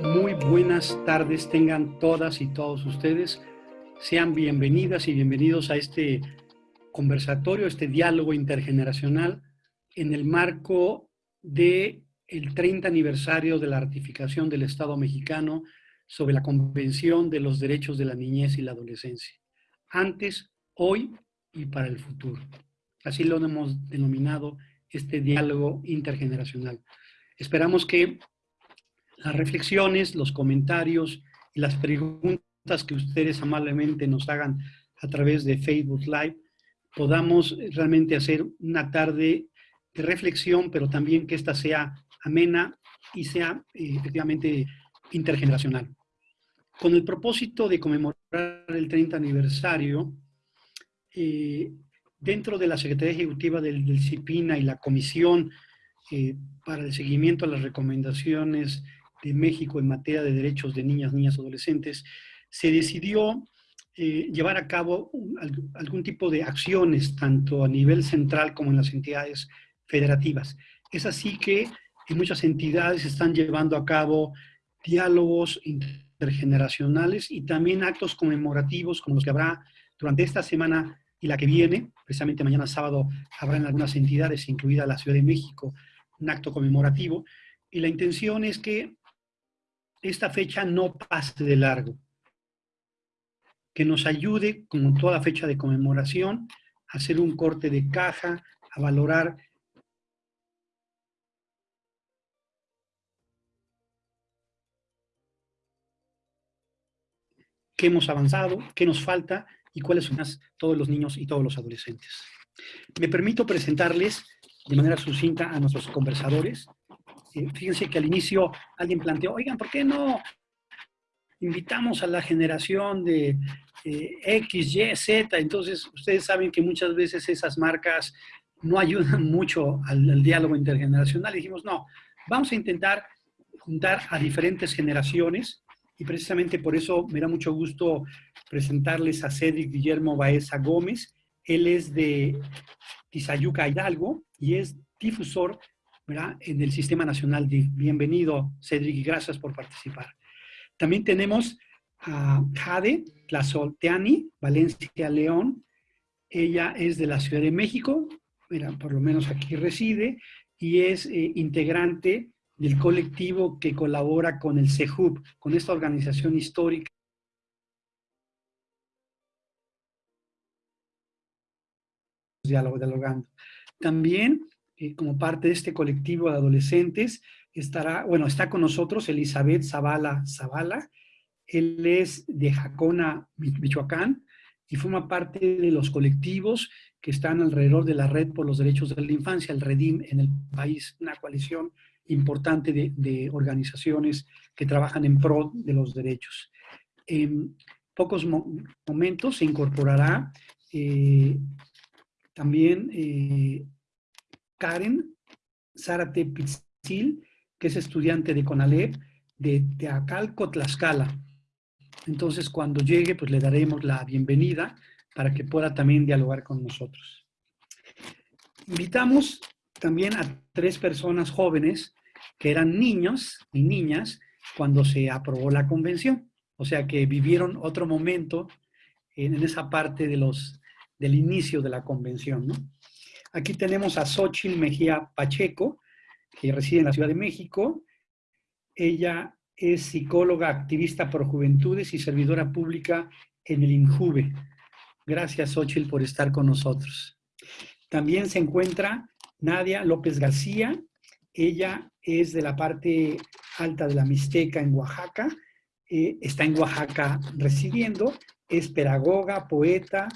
Muy buenas tardes tengan todas y todos ustedes. Sean bienvenidas y bienvenidos a este conversatorio, este diálogo intergeneracional en el marco de el 30 aniversario de la ratificación del Estado mexicano sobre la Convención de los Derechos de la Niñez y la Adolescencia. Antes, hoy y para el futuro. Así lo hemos denominado este diálogo intergeneracional. Esperamos que las reflexiones, los comentarios y las preguntas que ustedes amablemente nos hagan a través de Facebook Live, podamos realmente hacer una tarde de reflexión, pero también que ésta sea amena y sea eh, efectivamente intergeneracional. Con el propósito de conmemorar el 30 aniversario, eh, dentro de la Secretaría Ejecutiva del, CIPINA y la Comisión eh, para el Seguimiento a las Recomendaciones de México en materia de derechos de niñas, niñas, y adolescentes, se decidió eh, llevar a cabo algún tipo de acciones, tanto a nivel central como en las entidades federativas. Es así que en muchas entidades están llevando a cabo diálogos intergeneracionales y también actos conmemorativos como los que habrá durante esta semana y la que viene, precisamente mañana sábado habrá en algunas entidades, incluida la Ciudad de México, un acto conmemorativo. Y la intención es que esta fecha no pase de largo, que nos ayude, como toda fecha de conmemoración, a hacer un corte de caja, a valorar qué hemos avanzado, qué nos falta y cuáles son todos los niños y todos los adolescentes. Me permito presentarles de manera sucinta a nuestros conversadores. Eh, fíjense que al inicio alguien planteó, oigan, ¿por qué no invitamos a la generación de eh, X, Y, Z? Entonces, ustedes saben que muchas veces esas marcas no ayudan mucho al, diálogo intergeneracional. Dijimos, no, vamos a intentar juntar a diferentes generaciones y precisamente por eso me da mucho gusto presentarles a Cedric Guillermo Baeza Gómez. Él es de Tizayuca Hidalgo y es difusor en el Sistema Nacional de Bienvenido, Cedric, y gracias por participar. También tenemos a Jade Tlazolteani, Valencia León. Ella es de la Ciudad de México, mira, por lo menos aquí reside, y es eh, integrante del colectivo que colabora con el CEJUB, con esta organización histórica. Diálogo, dialogando. También, eh, como parte de este colectivo de adolescentes, estará, bueno, está con nosotros Elizabeth Zavala Zavala. Él es de Jacona, Michoacán, y forma parte de los colectivos que están alrededor de la Red por los Derechos de la Infancia, el REDIM en el país, una coalición importante de, organizaciones que trabajan en pro de los derechos. En pocos momentos se incorporará eh, también eh, Karen Zárate Pizzil, que es estudiante de CONALEP de Teacalco, Tlaxcala. Entonces, cuando llegue, pues le daremos la bienvenida para que pueda también dialogar con nosotros. Invitamos también a tres personas jóvenes que eran niños y niñas cuando se aprobó la convención. O sea que vivieron otro momento en, esa parte de los, del inicio de la convención. Aquí tenemos a Xochitl Mejía Pacheco, que reside en la Ciudad de México. Ella es psicóloga, activista por juventudes y servidora pública en el INJUVE. Gracias, Xochitl, por estar con nosotros. También se encuentra Nadia López García. Ella es de la parte alta de la Mixteca en Oaxaca, eh, está en Oaxaca residiendo, es pedagoga, poeta,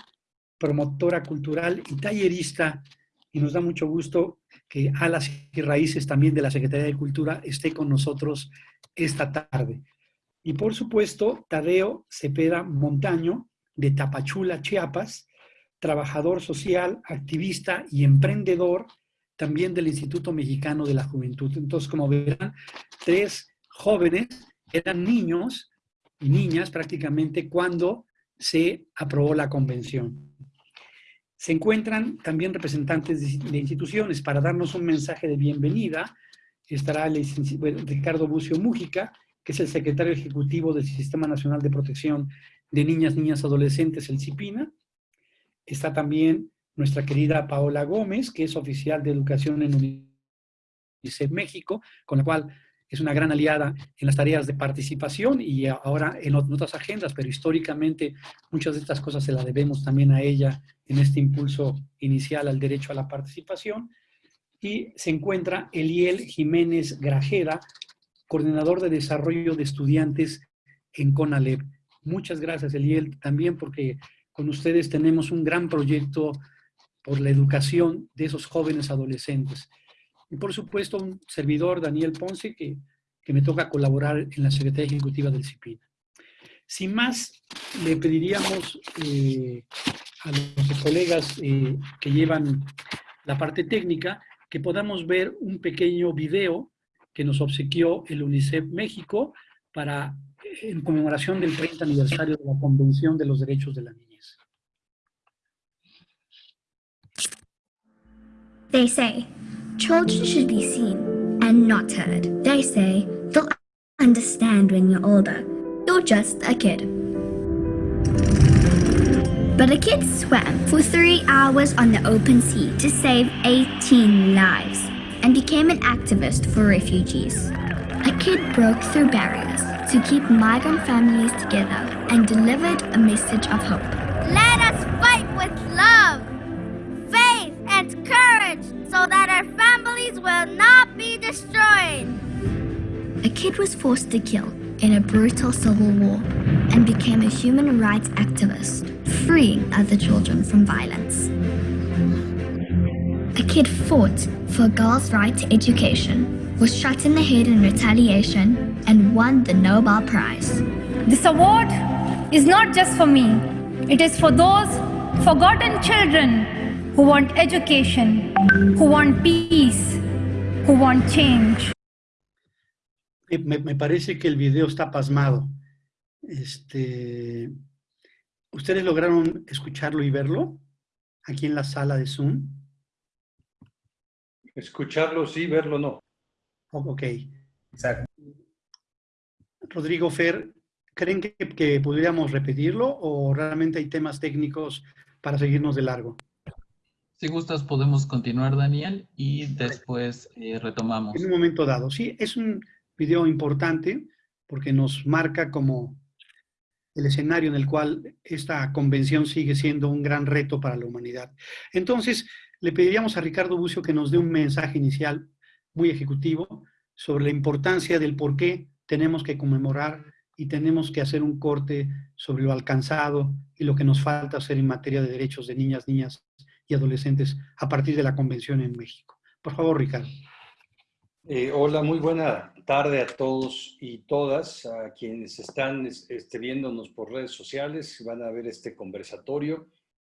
promotora cultural y tallerista, y nos da mucho gusto que Alas y Raíces también de la Secretaría de Cultura esté con nosotros esta tarde. Y por supuesto, Tadeo Cepeda Montaño, de Tapachula, Chiapas, trabajador social, activista y emprendedor, también del Instituto Mexicano de la Juventud. Entonces, como verán, tres jóvenes eran niños y niñas prácticamente cuando se aprobó la convención. Se encuentran también representantes de, instituciones para darnos un mensaje de bienvenida. Estará el, Ricardo Bucio Mújica, que es el secretario ejecutivo del Sistema Nacional de Protección de Niñas, Niñas, Adolescentes, el CIPINA. Está también nuestra querida Paola Gómez, que es oficial de educación en UNICEF México, con la cual es una gran aliada en las tareas de participación y ahora en otras agendas, pero históricamente muchas de estas cosas se las debemos también a ella en este impulso inicial al derecho a la participación. Y se encuentra Eliel Jiménez Grajeda, coordinador de desarrollo de estudiantes en CONALEP. Muchas gracias, Eliel, también porque con ustedes tenemos un gran proyecto por la educación de esos jóvenes adolescentes. Y por supuesto, un servidor, Daniel Ponce, que, que me toca colaborar en la Secretaría Ejecutiva del CIPIN. Sin más, le pediríamos eh, a los colegas eh, que llevan la parte técnica que podamos ver un pequeño video que nos obsequió el UNICEF México para, en conmemoración del 30 aniversario de la Convención de los Derechos de la Niñez. They say, children should be seen and not heard. They say, they'll understand when you're older. You're just a kid. But a kid swam for three hours on the open sea to save 18 lives and became an activist for refugees. A kid broke through barriers to keep migrant families together and delivered a message of hope. Families will not be destroyed. A kid was forced to kill in a brutal civil war and became a human rights activist, freeing other children from violence. A kid fought for a girls' right to education, was shot in the head in retaliation, and won the Nobel Prize. This award is not just for me, it is for those forgotten children who want education, who want peace, who want change. Me, me parece que el video está pasmado. Este, ¿Ustedes lograron escucharlo y verlo aquí en la sala de Zoom? Escucharlo sí, verlo no. Ok. Exacto. Rodrigo Fer, ¿creen que, que podríamos repetirlo o realmente hay temas técnicos para seguirnos de largo? Si gustas, podemos continuar, Daniel, y después eh, retomamos. En un momento dado. Sí, es un video importante porque nos marca como el escenario en el cual esta convención sigue siendo un gran reto para la humanidad. Entonces, le pediríamos a Ricardo Bucio que nos dé un mensaje inicial muy ejecutivo sobre la importancia del por qué tenemos que conmemorar y tenemos que hacer un corte sobre lo alcanzado y lo que nos falta hacer en materia de derechos de niñas, niñas y adolescentes a partir de la convención en México. Por favor, Ricardo. Eh, hola, muy buena tarde a todos y todas, a quienes están este, viéndonos por redes sociales, van a ver este conversatorio,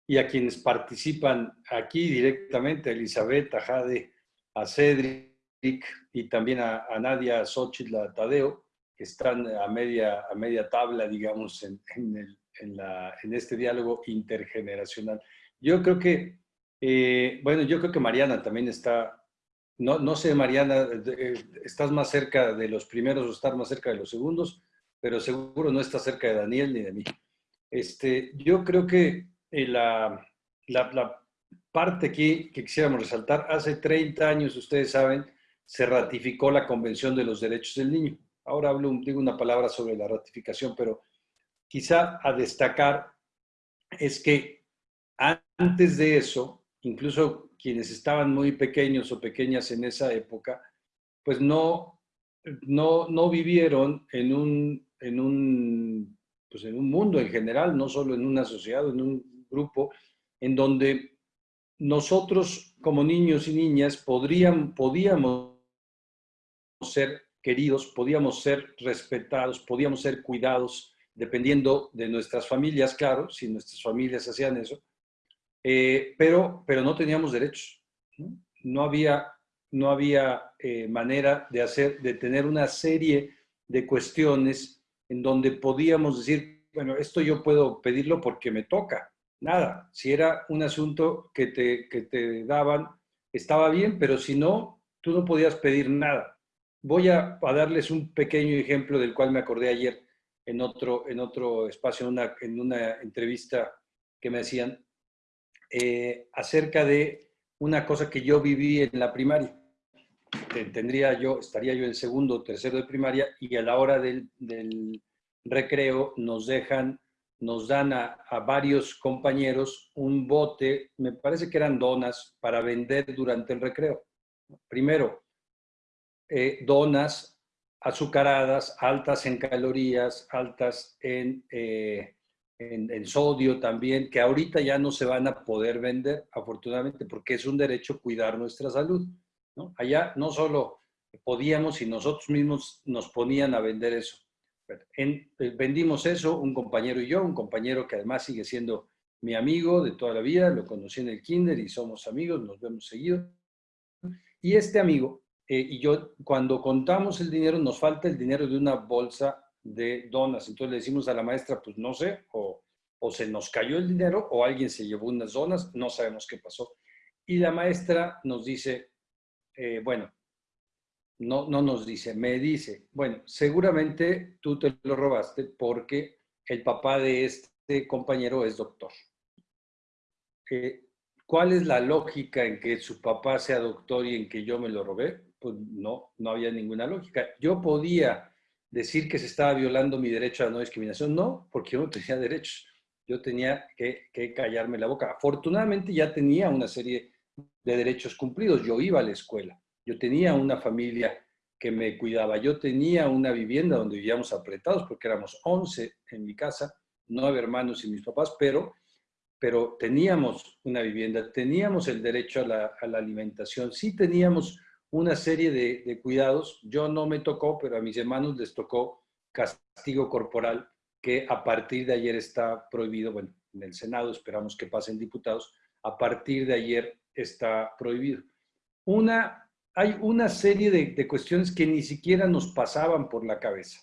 y a quienes participan aquí directamente, a Elizabeth, a Jade, a Cedric y también a, Nadia Xochitl, a Tadeo, que están a media, a media tabla, digamos, en, en, la, en este diálogo intergeneracional. Yo creo que eh, bueno, yo creo que Mariana también está, no, no sé, Mariana, eh, estás más cerca de los primeros o estás más cerca de los segundos, pero seguro no estás cerca de Daniel ni de mí. Este, yo creo que eh, la, la, parte aquí que quisiéramos resaltar, hace 30 años, ustedes saben, se ratificó la Convención de los Derechos del Niño. Ahora hablo, digo una palabra sobre la ratificación, pero quizá a destacar es que antes de eso, incluso quienes estaban muy pequeños o pequeñas en esa época, pues no, no, no vivieron en un, en, un, pues en un mundo en general, no solo en una sociedad, en un grupo, en donde nosotros como niños y niñas podrían, podíamos ser queridos, podíamos ser respetados, podíamos ser cuidados, dependiendo de nuestras familias, claro, si nuestras familias hacían eso, eh, pero, pero no teníamos derechos. No, había, no había eh, manera de, hacer, de tener una serie de cuestiones en donde podíamos decir, bueno, esto yo puedo pedirlo porque me toca, nada. Si era un asunto que te, que te daban, estaba bien, pero si no, tú no podías pedir nada. Voy a, darles un pequeño ejemplo del cual me acordé ayer en otro, en otro espacio, una, en una entrevista que me hacían, eh, acerca de una cosa que yo viví en la primaria. Tendría yo, estaría yo en segundo o tercero de primaria y a la hora del, recreo nos dejan nos dan a, varios compañeros un bote, me parece que eran donas, para vender durante el recreo. Primero, eh, donas azucaradas, altas en calorías, altas en, eh, en, sodio también, que ahorita ya no se van a poder vender, afortunadamente, porque es un derecho cuidar nuestra salud. Allá no solo podíamos y nosotros mismos nos ponían a vender eso. En, eh, vendimos eso, un compañero y yo, un compañero que además sigue siendo mi amigo de toda la vida, lo conocí en el kinder y somos amigos, nos vemos seguido. Y este amigo eh, y yo, cuando contamos el dinero, nos falta el dinero de una bolsa de donas. Entonces le decimos a la maestra, pues no sé, o, o se nos cayó el dinero o alguien se llevó unas donas, no sabemos qué pasó. Y la maestra nos dice, eh, bueno, no, no nos dice, me dice, bueno, seguramente tú te lo robaste porque el papá de este compañero es doctor. Eh, ¿Cuál es la lógica en que su papá sea doctor y en que yo me lo robé? Pues no, no había ninguna lógica. Yo podía decir que se estaba violando mi derecho a la no discriminación, no, porque yo no tenía derechos. Yo tenía que, callarme la boca. Afortunadamente ya tenía una serie de derechos cumplidos. Yo iba a la escuela yo tenía una familia que me cuidaba, yo tenía una vivienda donde vivíamos apretados porque éramos 11 en mi casa, nueve hermanos y mis papás, pero, pero teníamos una vivienda, teníamos el derecho a la, alimentación, sí teníamos una serie de, de, cuidados. Yo no me tocó, pero a mis hermanos les tocó castigo corporal que a partir de ayer está prohibido. Bueno, en el Senado esperamos que pasen diputados. A partir de ayer está prohibido. Una hay una serie de, cuestiones que ni siquiera nos pasaban por la cabeza.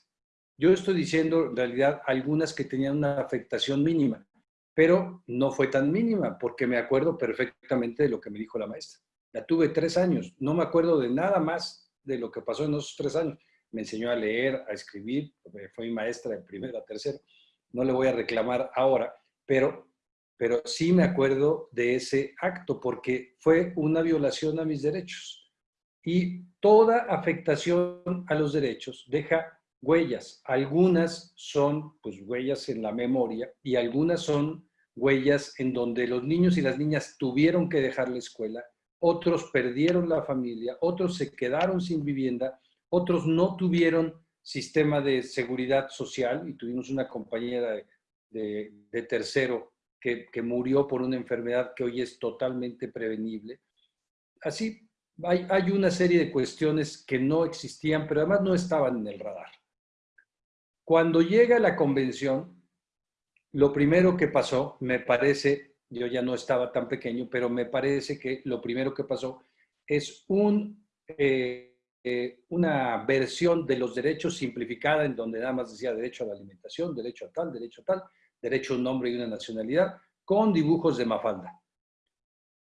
Yo estoy diciendo, en realidad, algunas que tenían una afectación mínima, pero no fue tan mínima, porque me acuerdo perfectamente de lo que me dijo la maestra. La tuve tres años, no me acuerdo de nada más de lo que pasó en esos tres años. Me enseñó a leer, a escribir, fue mi maestra de primero a tercero. No le voy a reclamar ahora, pero, pero sí me acuerdo de ese acto, porque fue una violación a mis derechos y toda afectación a los derechos deja huellas. Algunas son pues huellas en la memoria y algunas son huellas en donde los niños y las niñas tuvieron que dejar la escuela, otros perdieron la familia, otros se quedaron sin vivienda, otros no tuvieron sistema de seguridad social y tuvimos una compañera de, tercero que, murió por una enfermedad que hoy es totalmente prevenible. Así hay, una serie de cuestiones que no existían, pero además no estaban en el radar. Cuando llega la convención, lo primero que pasó, me parece, yo ya no estaba tan pequeño, pero me parece que lo primero que pasó es eh, eh, una versión de los derechos simplificada en donde nada más decía derecho a la alimentación, derecho a tal, derecho a tal, derecho a un nombre y una nacionalidad, con dibujos de Mafalda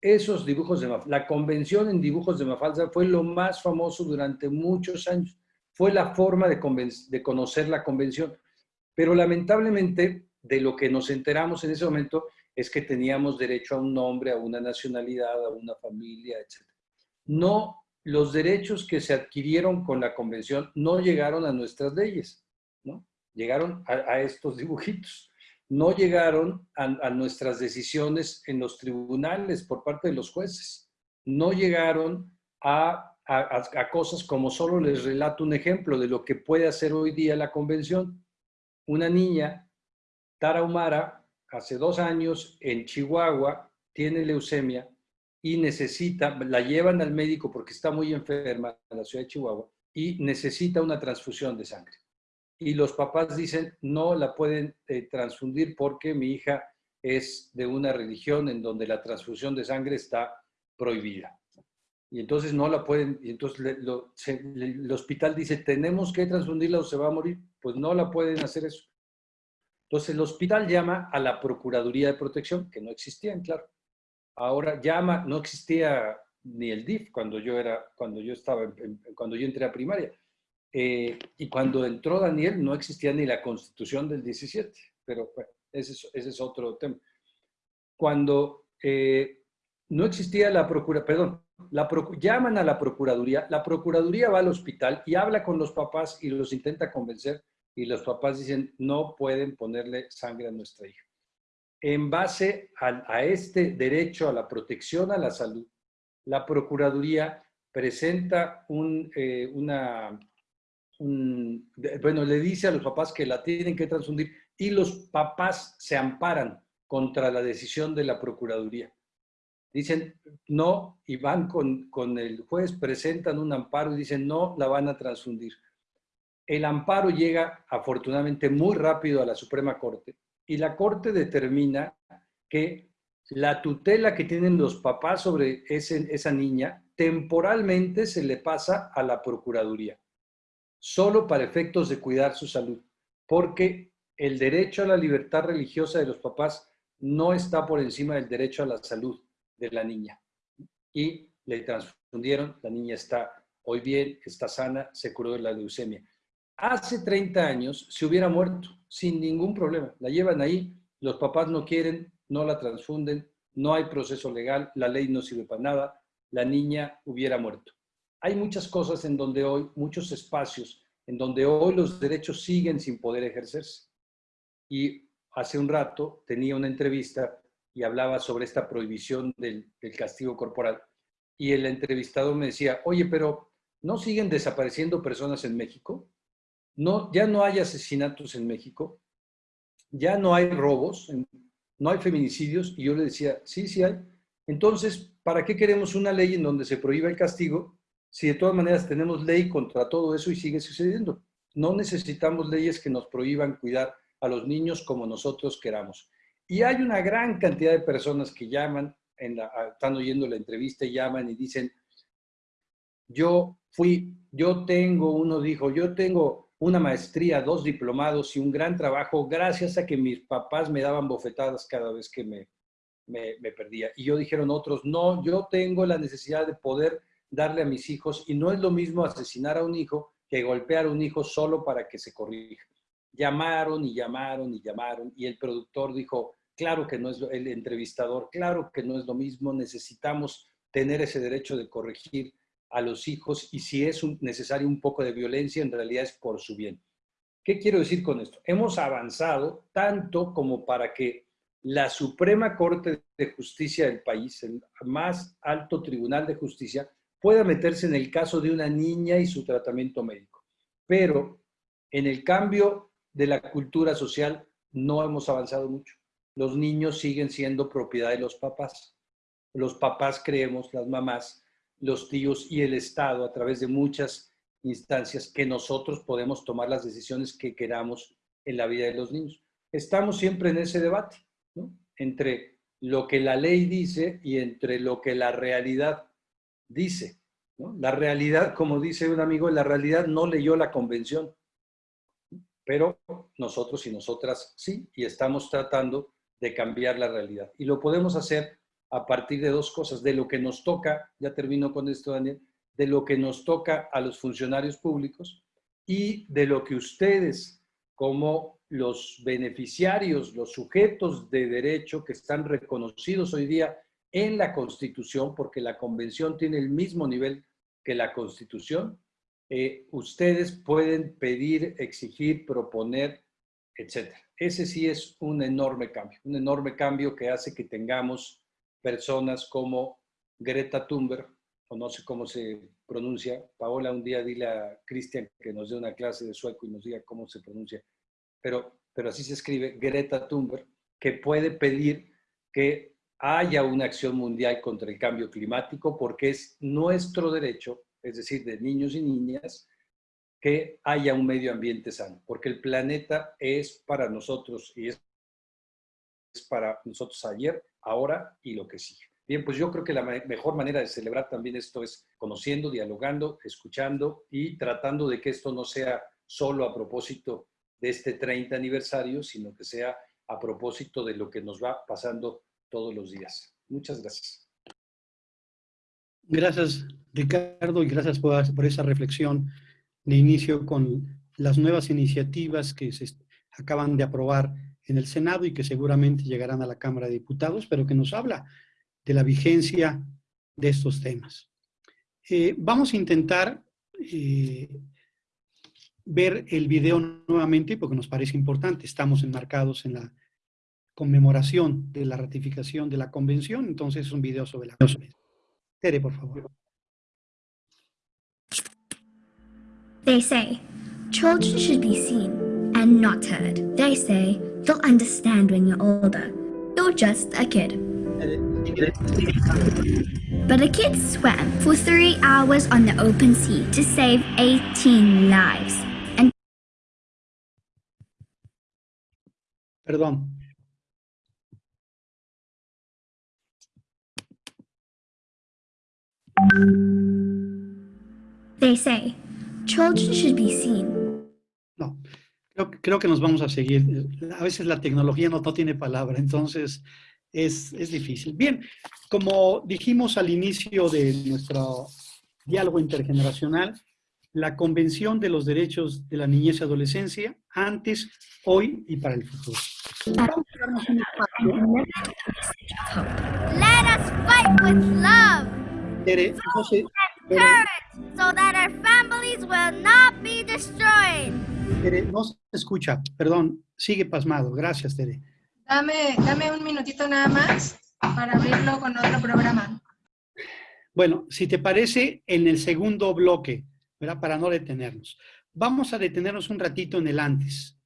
esos dibujos de Mafalda. La convención en dibujos de Mafalda fue lo más famoso durante muchos años. Fue la forma de, de conocer la convención. Pero lamentablemente, de lo que nos enteramos en ese momento es que teníamos derecho a un nombre, a una nacionalidad, a una familia, etc. No, los derechos que se adquirieron con la convención no llegaron a nuestras leyes, ¿no? Llegaron a estos dibujitos no llegaron a, nuestras decisiones en los tribunales por parte de los jueces. No llegaron a, cosas como solo les relato un ejemplo de lo que puede hacer hoy día la convención. Una niña, Tara Humara, hace dos años en Chihuahua, tiene leucemia y necesita, la llevan al médico porque está muy enferma en la ciudad de Chihuahua y necesita una transfusión de sangre y los papás dicen no la pueden eh, transfundir porque mi hija es de una religión en donde la transfusión de sangre está prohibida. Y entonces no la pueden, y entonces el hospital dice, tenemos que transfundirla o se va a morir. Pues no la pueden hacer eso. Entonces el hospital llama a la Procuraduría de Protección, que no existían, claro. Ahora llama, no existía ni el DIF cuando yo era, cuando yo estaba, cuando yo entré a primaria. Eh, y cuando entró Daniel no existía ni la constitución del 17, pero bueno, ese es, ese es otro tema. Cuando eh, no existía la procura, perdón, la llaman a la procuraduría, la procuraduría va al hospital y habla con los papás y los intenta convencer y los papás dicen no pueden ponerle sangre a nuestra hija. En base a, este derecho a la protección a la salud, la procuraduría presenta un, eh, una, bueno, le dice a los papás que la tienen que transfundir y los papás se amparan contra la decisión de la Procuraduría. Dicen no y van con, con el juez, presentan un amparo y dicen no, la van a transfundir. El amparo llega afortunadamente muy rápido a la Suprema Corte y la Corte determina que la tutela que tienen los papás sobre esa niña temporalmente se le pasa a la Procuraduría solo para efectos de cuidar su salud, porque el derecho a la libertad religiosa de los papás no está por encima del derecho a la salud de la niña. Y le transfundieron, la niña está hoy bien, está sana, se curó de la leucemia. Hace 30 años se hubiera muerto sin ningún problema. La llevan ahí, los papás no quieren, no la transfunden, no hay proceso legal, la ley no sirve para nada, la niña hubiera muerto hay muchas cosas en donde hoy, muchos espacios, en donde hoy los derechos siguen sin poder ejercerse. Y hace un rato tenía una entrevista y hablaba sobre esta prohibición del, castigo corporal. Y el entrevistador me decía, oye, pero ¿no siguen desapareciendo personas en México? No, ya no hay asesinatos en México, ya no hay robos, no hay feminicidios. Y yo le decía, sí, sí hay. Entonces, ¿para qué queremos una ley en donde se prohíba el castigo si de todas maneras tenemos ley contra todo eso y sigue sucediendo. No necesitamos leyes que nos prohíban cuidar a los niños como nosotros queramos. Y hay una gran cantidad de personas que llaman, están oyendo la entrevista y llaman y dicen, yo fui, yo tengo, uno dijo, yo tengo una maestría, dos diplomados y un gran trabajo gracias a que mis papás me daban bofetadas cada vez que me, me, perdía. Y yo dijeron otros, no, yo tengo la necesidad de poder darle a mis hijos y no es lo mismo asesinar a un hijo que golpear a un hijo solo para que se corrija. Llamaron y llamaron y llamaron y el productor dijo, claro que no es el entrevistador, claro que no es lo mismo, necesitamos tener ese derecho de corregir a los hijos y si es necesario un poco de violencia, en realidad es por su bien. ¿Qué quiero decir con esto? Hemos avanzado tanto como para que la Suprema Corte de Justicia del país, el más alto tribunal de justicia, pueda meterse en el caso de una niña y su tratamiento médico. Pero en el cambio de la cultura social no hemos avanzado mucho. Los niños siguen siendo propiedad de los papás. Los papás creemos, las mamás, los tíos y el Estado a través de muchas instancias que nosotros podemos tomar las decisiones que queramos en la vida de los niños. Estamos siempre en ese debate, ¿no? Entre lo que la ley dice y entre lo que la realidad dice. La realidad, como dice un amigo, la realidad no leyó la convención, pero nosotros y nosotras sí, y estamos tratando de cambiar la realidad. Y lo podemos hacer a partir de dos cosas, de lo que nos toca, ya termino con esto Daniel, de lo que nos toca a los funcionarios públicos y de lo que ustedes como los beneficiarios, los sujetos de derecho que están reconocidos hoy día en la Constitución, porque la Convención tiene el mismo nivel que la Constitución, eh, ustedes pueden pedir, exigir, proponer, etc. Ese sí es un enorme cambio, un enorme cambio que hace que tengamos personas como Greta Thunberg, o no sé cómo se pronuncia. Paola, un día dile a Cristian que nos dé una clase de sueco y nos diga cómo se pronuncia. Pero, pero así se escribe, Greta Thunberg, que puede pedir que haya una acción mundial contra el cambio climático porque es nuestro derecho, es decir, de niños y niñas, que haya un medio ambiente sano, porque el planeta es para nosotros y es para nosotros ayer, ahora y lo que sigue. Bien, pues yo creo que la mejor manera de celebrar también esto es conociendo, dialogando, escuchando y tratando de que esto no sea solo a propósito de este 30 aniversario, sino que sea a propósito de lo que nos va pasando todos los días. Muchas gracias. Gracias, Ricardo, y gracias por, por esa reflexión de inicio con las nuevas iniciativas que se acaban de aprobar en el Senado y que seguramente llegarán a la Cámara de Diputados, pero que nos habla de la vigencia de estos temas. Eh, vamos a intentar eh, ver el video nuevamente porque nos parece importante. Estamos enmarcados en la conmemoración de la ratificación de la convención, entonces es un video sobre la convención. Tere, por favor. They say, children should be seen and not heard. They say, you'll understand when you're older. You're just a kid. But a kid swam for three hours on the open sea to save 18 lives. And Perdón. they say, children should be seen creo, creo que nos vamos a seguir. A veces la tecnología no, no tiene palabra, entonces es, es difícil. Bien, como dijimos al inicio de nuestro diálogo intergeneracional, la Convención de los Derechos de la Niñez y Adolescencia, antes, hoy y para el futuro. Vamos a darnos un espacio. Let us fight with love, Tere, no sé, Tere, courage, so that our families will not be destroyed. Tere, no se escucha, perdón, sigue pasmado. Gracias, Tere. Dame, dame un minutito nada más para abrirlo con otro programa. Bueno, si te parece, en el segundo bloque, ¿verdad? Para no detenernos. Vamos a detenernos un ratito en el antes.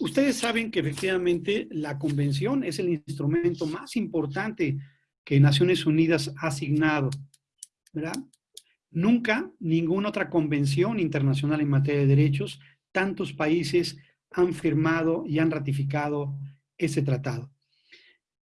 Ustedes saben que efectivamente la convención es el instrumento más importante que Naciones Unidas ha asignado, ¿verdad? Nunca ninguna otra convención internacional en materia de derechos, tantos países han firmado y han ratificado ese tratado.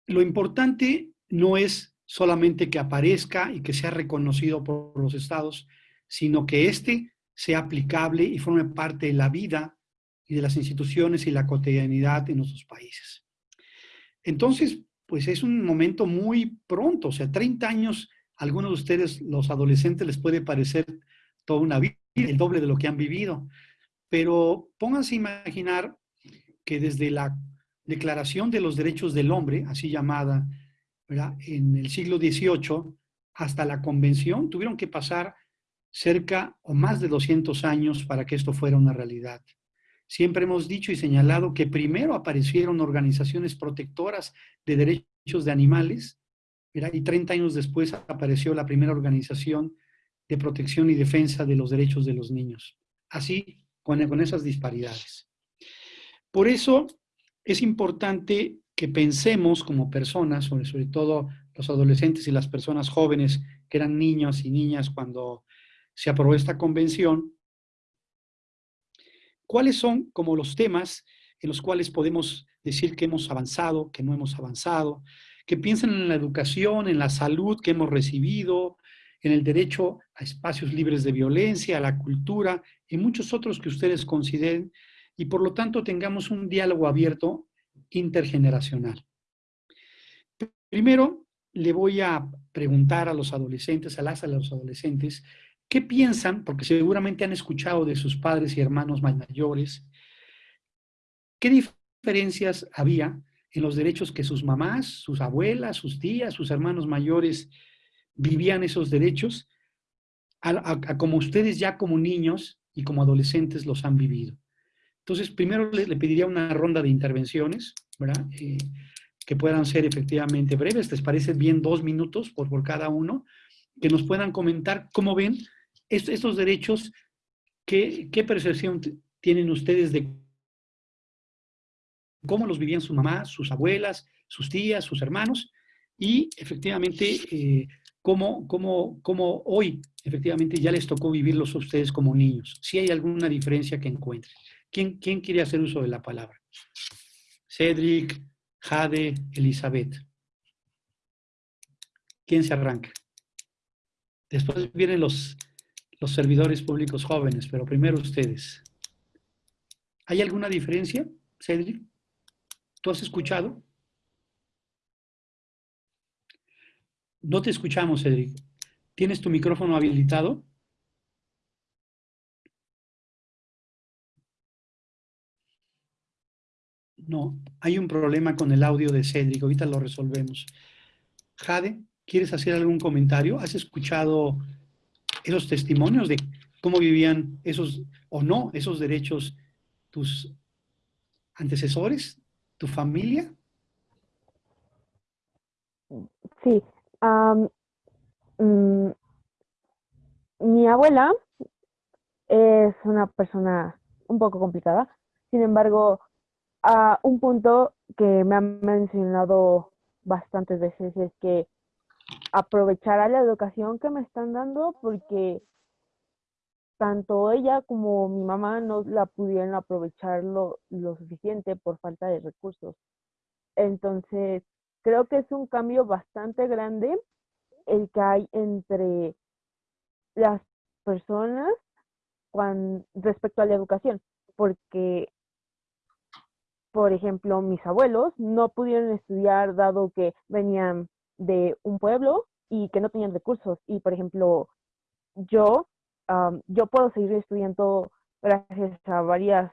Lo importante no es solamente que aparezca y que sea reconocido por los estados, sino que éste sea aplicable y forme parte de la vida y de las instituciones y la cotidianidad en nuestros países. Entonces, pues es un momento muy pronto, o sea, 30 años, algunos de ustedes, los adolescentes, les puede parecer toda una vida, el doble de lo que han vivido, pero pónganse a imaginar que desde la Declaración de los Derechos del Hombre, así llamada, en el siglo XVIII, hasta la Convención, tuvieron que pasar cerca o más de 200 años para que esto fuera una realidad. Siempre hemos dicho y señalado que primero aparecieron organizaciones protectoras de derechos de animales, y 30 años después apareció la primera organización de protección y defensa de los derechos de los niños. Así, con, con esas disparidades. Por eso, es importante que pensemos como personas, sobre, sobre todo los adolescentes y las personas jóvenes que eran niños y niñas cuando se aprobó esta convención, cuáles son como los temas en los cuales podemos decir que hemos avanzado, que no hemos avanzado, que piensen en la educación, en la salud que hemos recibido, en el derecho a espacios libres de violencia, a la cultura y muchos otros que ustedes consideren y por lo tanto tengamos un diálogo abierto intergeneracional. Primero, le voy a preguntar a los adolescentes, a las a los adolescentes, ¿qué piensan? Porque seguramente han escuchado de sus padres y hermanos mayores. ¿Qué diferencias había en los derechos que sus mamás, sus abuelas, sus tías, sus hermanos mayores vivían esos derechos como ustedes ya como niños y como adolescentes los han vivido? Entonces, primero le, le pediría una ronda de intervenciones, ¿verdad? Eh, que puedan ser efectivamente breves, ¿les parece bien dos minutos por, por cada uno? Que nos puedan comentar cómo ven est estos derechos, qué, qué percepción tienen ustedes de cómo los vivían sus mamás, sus abuelas, sus tías, sus hermanos, y efectivamente eh, cómo, cómo, cómo hoy efectivamente ya les tocó vivirlos a ustedes como niños, si hay alguna diferencia que encuentren. ¿Quién, ¿Quién quiere hacer uso de la palabra? Cedric, Jade, Elizabeth. ¿Quién se arranca? Después vienen los, los servidores públicos jóvenes, pero primero ustedes. ¿Hay alguna diferencia, Cedric? ¿Tú has escuchado? No te escuchamos, Cedric. ¿Tienes tu micrófono habilitado? No, hay un problema con el audio de Cedric. Ahorita lo resolvemos. Jade, ¿quieres hacer algún comentario? ¿Has escuchado esos testimonios de cómo vivían esos, o no, esos derechos tus antecesores, tu familia? Sí. Mm, mi abuela es una persona un poco complicada. Sin embargo, un punto que me han mencionado bastantes veces es que aprovechará la educación que me están dando porque tanto ella como mi mamá no la pudieron aprovechar lo suficiente por falta de recursos. Entonces, creo que es un cambio bastante grande el que hay entre las personas con, respecto a la educación, porque, por ejemplo, mis abuelos no pudieron estudiar dado que venían de un pueblo y que no tenían recursos. Y, por ejemplo, yo, yo puedo seguir estudiando gracias a varias,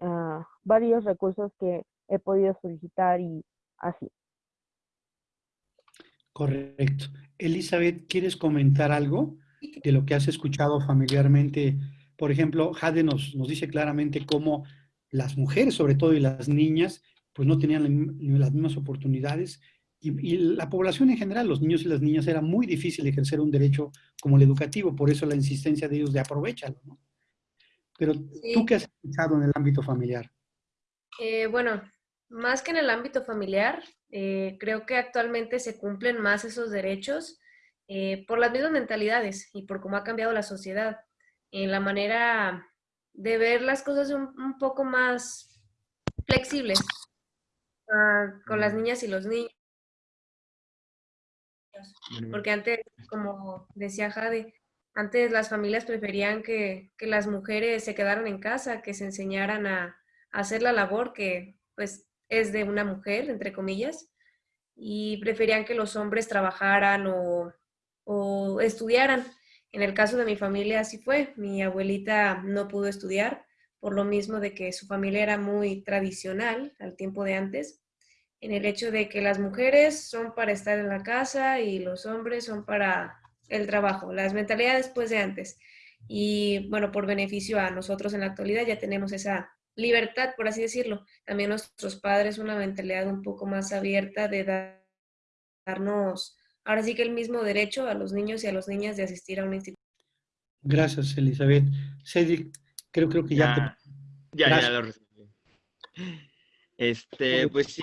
ah, varios recursos que he podido solicitar y así. Correcto. Elizabeth, ¿quieres comentar algo de lo que has escuchado familiarmente? Por ejemplo, Jade nos, nos dice claramente cómo las mujeres, sobre todo, y las niñas, pues no tenían las mismas oportunidades. Y, la población en general, los niños y las niñas, era muy difícil ejercer un derecho como el educativo, por eso la insistencia de ellos de aprovecharlo. ¿no? Pero, ¿tú qué has escuchado en el ámbito familiar? Eh, bueno, más que en el ámbito familiar, eh, creo que actualmente se cumplen más esos derechos eh, por las mismas mentalidades y por cómo ha cambiado la sociedad, en la manera de ver las cosas un, poco más flexibles ah, con las niñas y los niños. Porque antes, como decía Jade, antes las familias preferían que, que las mujeres se quedaran en casa, que se enseñaran a, a hacer la labor que pues es de una mujer, entre comillas, y preferían que los hombres trabajaran o, estudiaran. En el caso de mi familia así fue. Mi abuelita no pudo estudiar por lo mismo de que su familia era muy tradicional al tiempo de antes, en el hecho de que las mujeres son para estar en la casa y los hombres son para el trabajo, las mentalidades después de antes. Y bueno, por beneficio a nosotros en la actualidad ya tenemos esa libertad, por así decirlo. También nuestros padres una mentalidad un poco más abierta de darnos, ahora sí que el mismo derecho a los niños y a las niñas de asistir a una institución. Gracias, Elizabeth. Cedric, creo, creo que ya, ya Ya, lo recibí. Este, pues sí,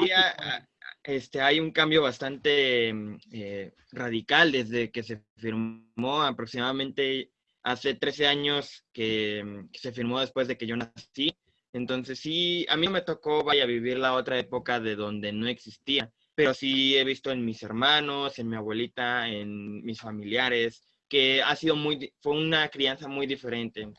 este, hay un cambio bastante eh, radical desde que se firmó aproximadamente hace 13 años que, que se firmó después de que yo nací. Entonces sí, a mí me tocó, vaya, vivir la otra época de donde no existía, pero sí he visto en mis hermanos, en mi abuelita, en mis familiares, que ha sido muy, fue una crianza muy diferente,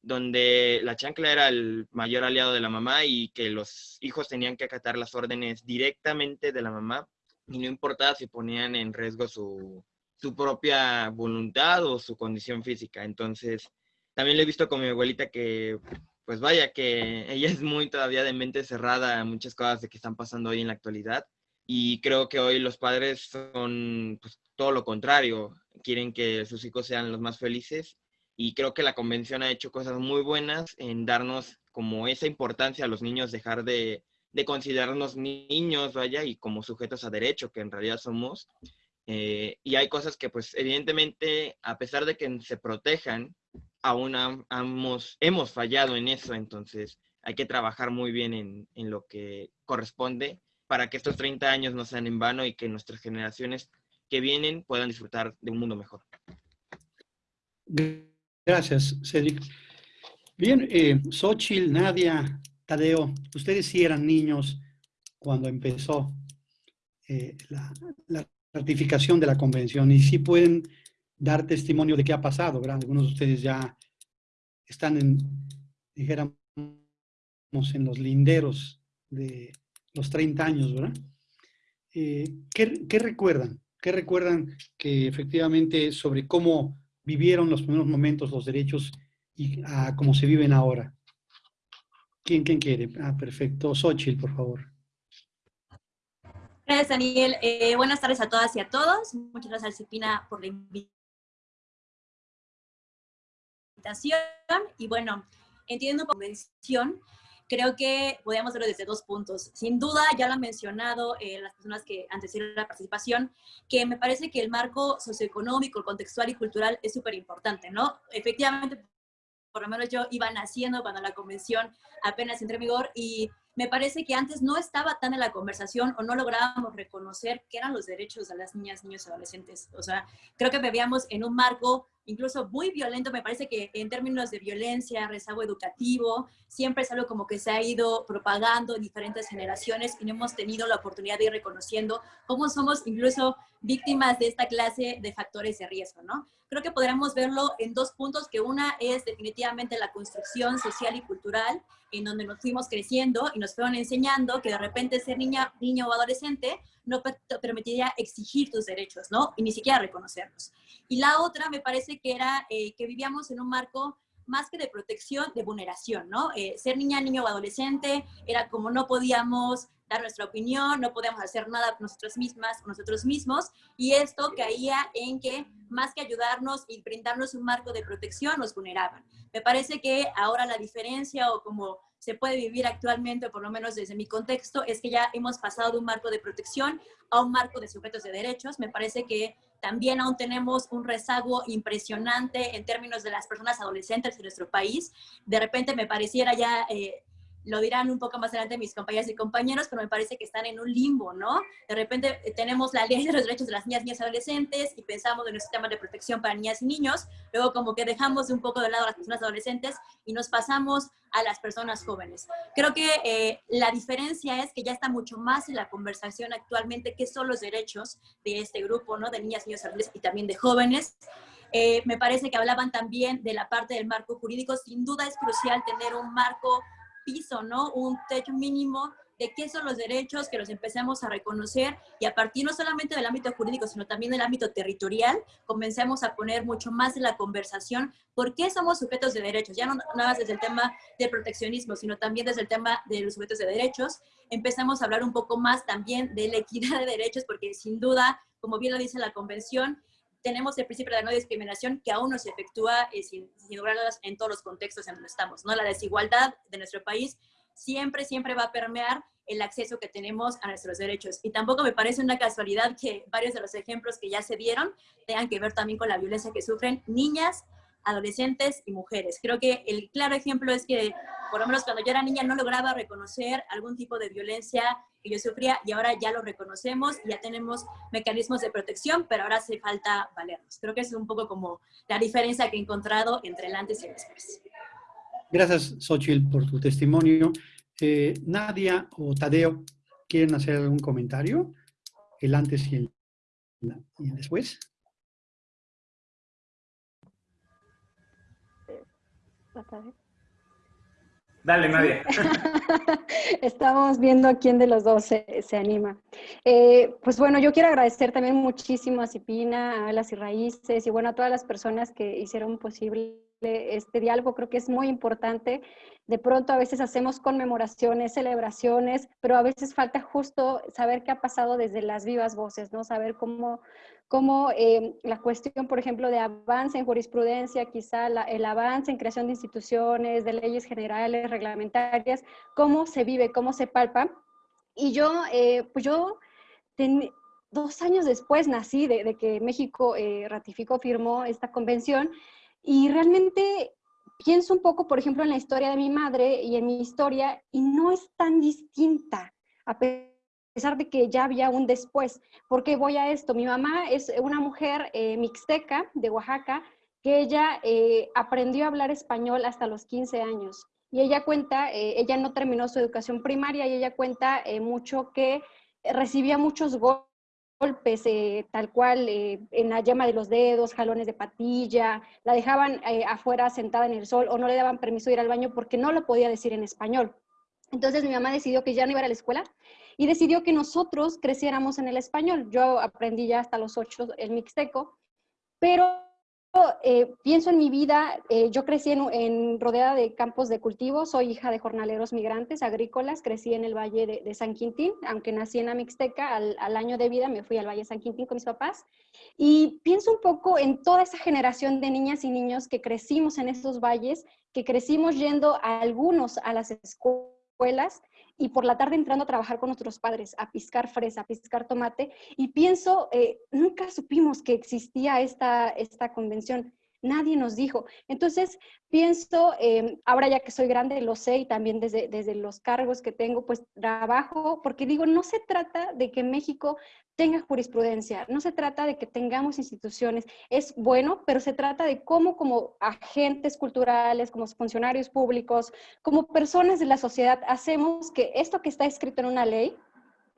donde la chancla era el mayor aliado de la mamá y que los hijos tenían que acatar las órdenes directamente de la mamá y no importaba si ponían en riesgo su, su propia voluntad o su condición física. Entonces, también lo he visto con mi abuelita que pues vaya que ella es muy todavía de mente cerrada a muchas cosas de que están pasando hoy en la actualidad. Y creo que hoy los padres son pues, todo lo contrario, quieren que sus hijos sean los más felices. Y creo que la convención ha hecho cosas muy buenas en darnos como esa importancia a los niños, dejar de, de considerarnos niños, vaya, y como sujetos a derecho, que en realidad somos. Eh, y hay cosas que, pues, evidentemente, a pesar de que se protejan, aún hemos, fallado en eso, entonces hay que trabajar muy bien en, lo que corresponde para que estos 30 años no sean en vano y que nuestras generaciones que vienen puedan disfrutar de un mundo mejor. Gracias, Cedric. Bien, eh, Nadia, Tadeo, ustedes sí eran niños cuando empezó eh, la, la ratificación de la convención y sí pueden dar testimonio de qué ha pasado, ¿verdad? Algunos de ustedes ya están en, dijéramos, en los linderos de los 30 años, ¿verdad? Eh, ¿qué, recuerdan? ¿Qué recuerdan que efectivamente sobre cómo vivieron los primeros momentos los derechos y a cómo se viven ahora? ¿Quién, quién quiere? Ah, perfecto. Xochitl, por favor. Gracias, Daniel. Eh, buenas tardes a todas y a todos. Muchas gracias, Alcipina, por la invitación. Y bueno, entiendo convención, creo que podemos verlo desde dos puntos. Sin duda, ya lo han mencionado eh, las personas que antecedieron la participación, que me parece que el marco socioeconómico, contextual y cultural es súper importante, ¿no? Efectivamente, por lo menos yo iba naciendo cuando la convención apenas entró en vigor y me parece que antes no estaba tan en la conversación o no lográbamos reconocer qué eran los derechos de las niñas, niños y adolescentes. O sea, creo que vivíamos en un marco incluso muy violento. Me parece que en términos de violencia, rezago educativo, siempre es algo como que se ha ido propagando en diferentes generaciones y no hemos tenido la oportunidad de ir reconociendo cómo somos incluso víctimas de esta clase de factores de riesgo, ¿no? Creo que podríamos verlo en dos puntos, que una es definitivamente la construcción social y cultural, en donde nos fuimos creciendo y nos fueron enseñando que de repente ser niña, niño o adolescente no permitiría exigir tus derechos, ¿no? Y ni siquiera reconocerlos. Y la otra me parece que era eh, que vivíamos en un marco más que de protección, de vulneración, ¿no? Eh, ser niña, niño o adolescente era como no podíamos dar nuestra opinión, no podíamos hacer nada nosotros mismas, nosotros mismos, y esto caía en que más que ayudarnos y brindarnos un marco de protección, nos vulneraban. Me parece que ahora la diferencia o como se puede vivir actualmente, por lo menos desde mi contexto, es que ya hemos pasado de un marco de protección a un marco de sujetos de derechos. Me parece que también aún tenemos un rezago impresionante en términos de las personas adolescentes en nuestro país. De repente me pareciera ya... Eh, lo dirán un poco más adelante mis compañeras y compañeros, pero me parece que están en un limbo, ¿no? De repente eh, tenemos la ley de los derechos de las niñas, niñas y adolescentes y pensamos en nuestro sistema de protección para niñas y niños, luego como que dejamos un poco de lado a las personas adolescentes y nos pasamos a las personas jóvenes. Creo que eh, la diferencia es que ya está mucho más en la conversación actualmente qué son los derechos de este grupo, ¿no? De niñas, niños, adolescentes y también de jóvenes. Eh, me parece que hablaban también de la parte del marco jurídico. Sin duda es crucial tener un marco piso, ¿no? Un techo mínimo de qué son los derechos, que los empecemos a reconocer y a partir no solamente del ámbito jurídico, sino también del ámbito territorial, comencemos a poner mucho más en la conversación por qué somos sujetos de derechos, ya no nada más desde el tema del proteccionismo, sino también desde el tema de los sujetos de derechos. Empezamos a hablar un poco más también de la equidad de derechos, porque sin duda, como bien lo dice la convención, tenemos el principio de la no discriminación que aún no se efectúa eh, sin, sin en todos los contextos en donde estamos. ¿no? La desigualdad de nuestro país siempre, siempre va a permear el acceso que tenemos a nuestros derechos. Y tampoco me parece una casualidad que varios de los ejemplos que ya se dieron tengan que ver también con la violencia que sufren niñas, adolescentes y mujeres. Creo que el claro ejemplo es que, por lo menos cuando yo era niña, no lograba reconocer algún tipo de violencia que yo sufría y ahora ya lo reconocemos, ya tenemos mecanismos de protección, pero ahora hace falta valernos. Creo que es un poco como la diferencia que he encontrado entre el antes y el después. Gracias, Xochitl, por tu testimonio. Eh, Nadia o Tadeo, ¿quieren hacer algún comentario? El antes y y el después. Dale, Nadia. Estamos viendo quién de los dos se, anima. Eh, pues bueno, yo quiero agradecer también muchísimo a Cipina, a las y Raíces y bueno, a todas las personas que hicieron posible este diálogo. Creo que es muy importante. De pronto a veces hacemos conmemoraciones, celebraciones, pero a veces falta justo saber qué ha pasado desde las vivas voces, ¿no? Saber cómo, como eh, la cuestión, por ejemplo, de avance en jurisprudencia, quizá el avance en creación de instituciones, de leyes generales, reglamentarias, cómo se vive, cómo se palpa. Y yo, eh, pues yo, dos años después nací de, que México eh, ratificó, firmó esta convención, y realmente pienso un poco, por ejemplo, en la historia de mi madre y en mi historia, y no es tan distinta, a pesar de que ya había un después. ¿Por qué voy a esto? Mi mamá es una mujer eh, mixteca de Oaxaca que ella eh, aprendió a hablar español hasta los 15 años. Y ella cuenta, eh, ella no terminó su educación primaria y ella cuenta mucho que recibía muchos golpes, tal cual, en la yema de los dedos, jalones de patilla, la dejaban afuera sentada en el sol o no le daban permiso de ir al baño porque no lo podía decir en español. Entonces mi mamá decidió que ya no iba a la escuela y decidió que nosotros creciéramos en el español. Yo aprendí ya hasta los ocho el mixteco, pero eh, pienso en mi vida, eh, yo crecí en, rodeada de campos de cultivo, soy hija de jornaleros migrantes agrícolas, crecí en el Valle de, San Quintín, aunque nací en Amixteca, al, al, año de vida me fui al Valle de San Quintín con mis papás, y pienso un poco en toda esa generación de niñas y niños que crecimos en esos valles, que crecimos yendo a algunos a las escuelas, y por la tarde entrando a trabajar con nuestros padres, a piscar fresa, a piscar tomate, y pienso, eh, nunca supimos que existía esta, esta convención. Nadie nos dijo. Entonces, pienso, em, ahora ya que soy grande, lo sé y también desde, desde los cargos que tengo, pues trabajo, porque digo, no se trata de que México tenga jurisprudencia, no se trata de que tengamos instituciones, es bueno, pero se trata de cómo como agentes culturales, como funcionarios públicos, como personas de la sociedad, hacemos que esto que está escrito en una ley,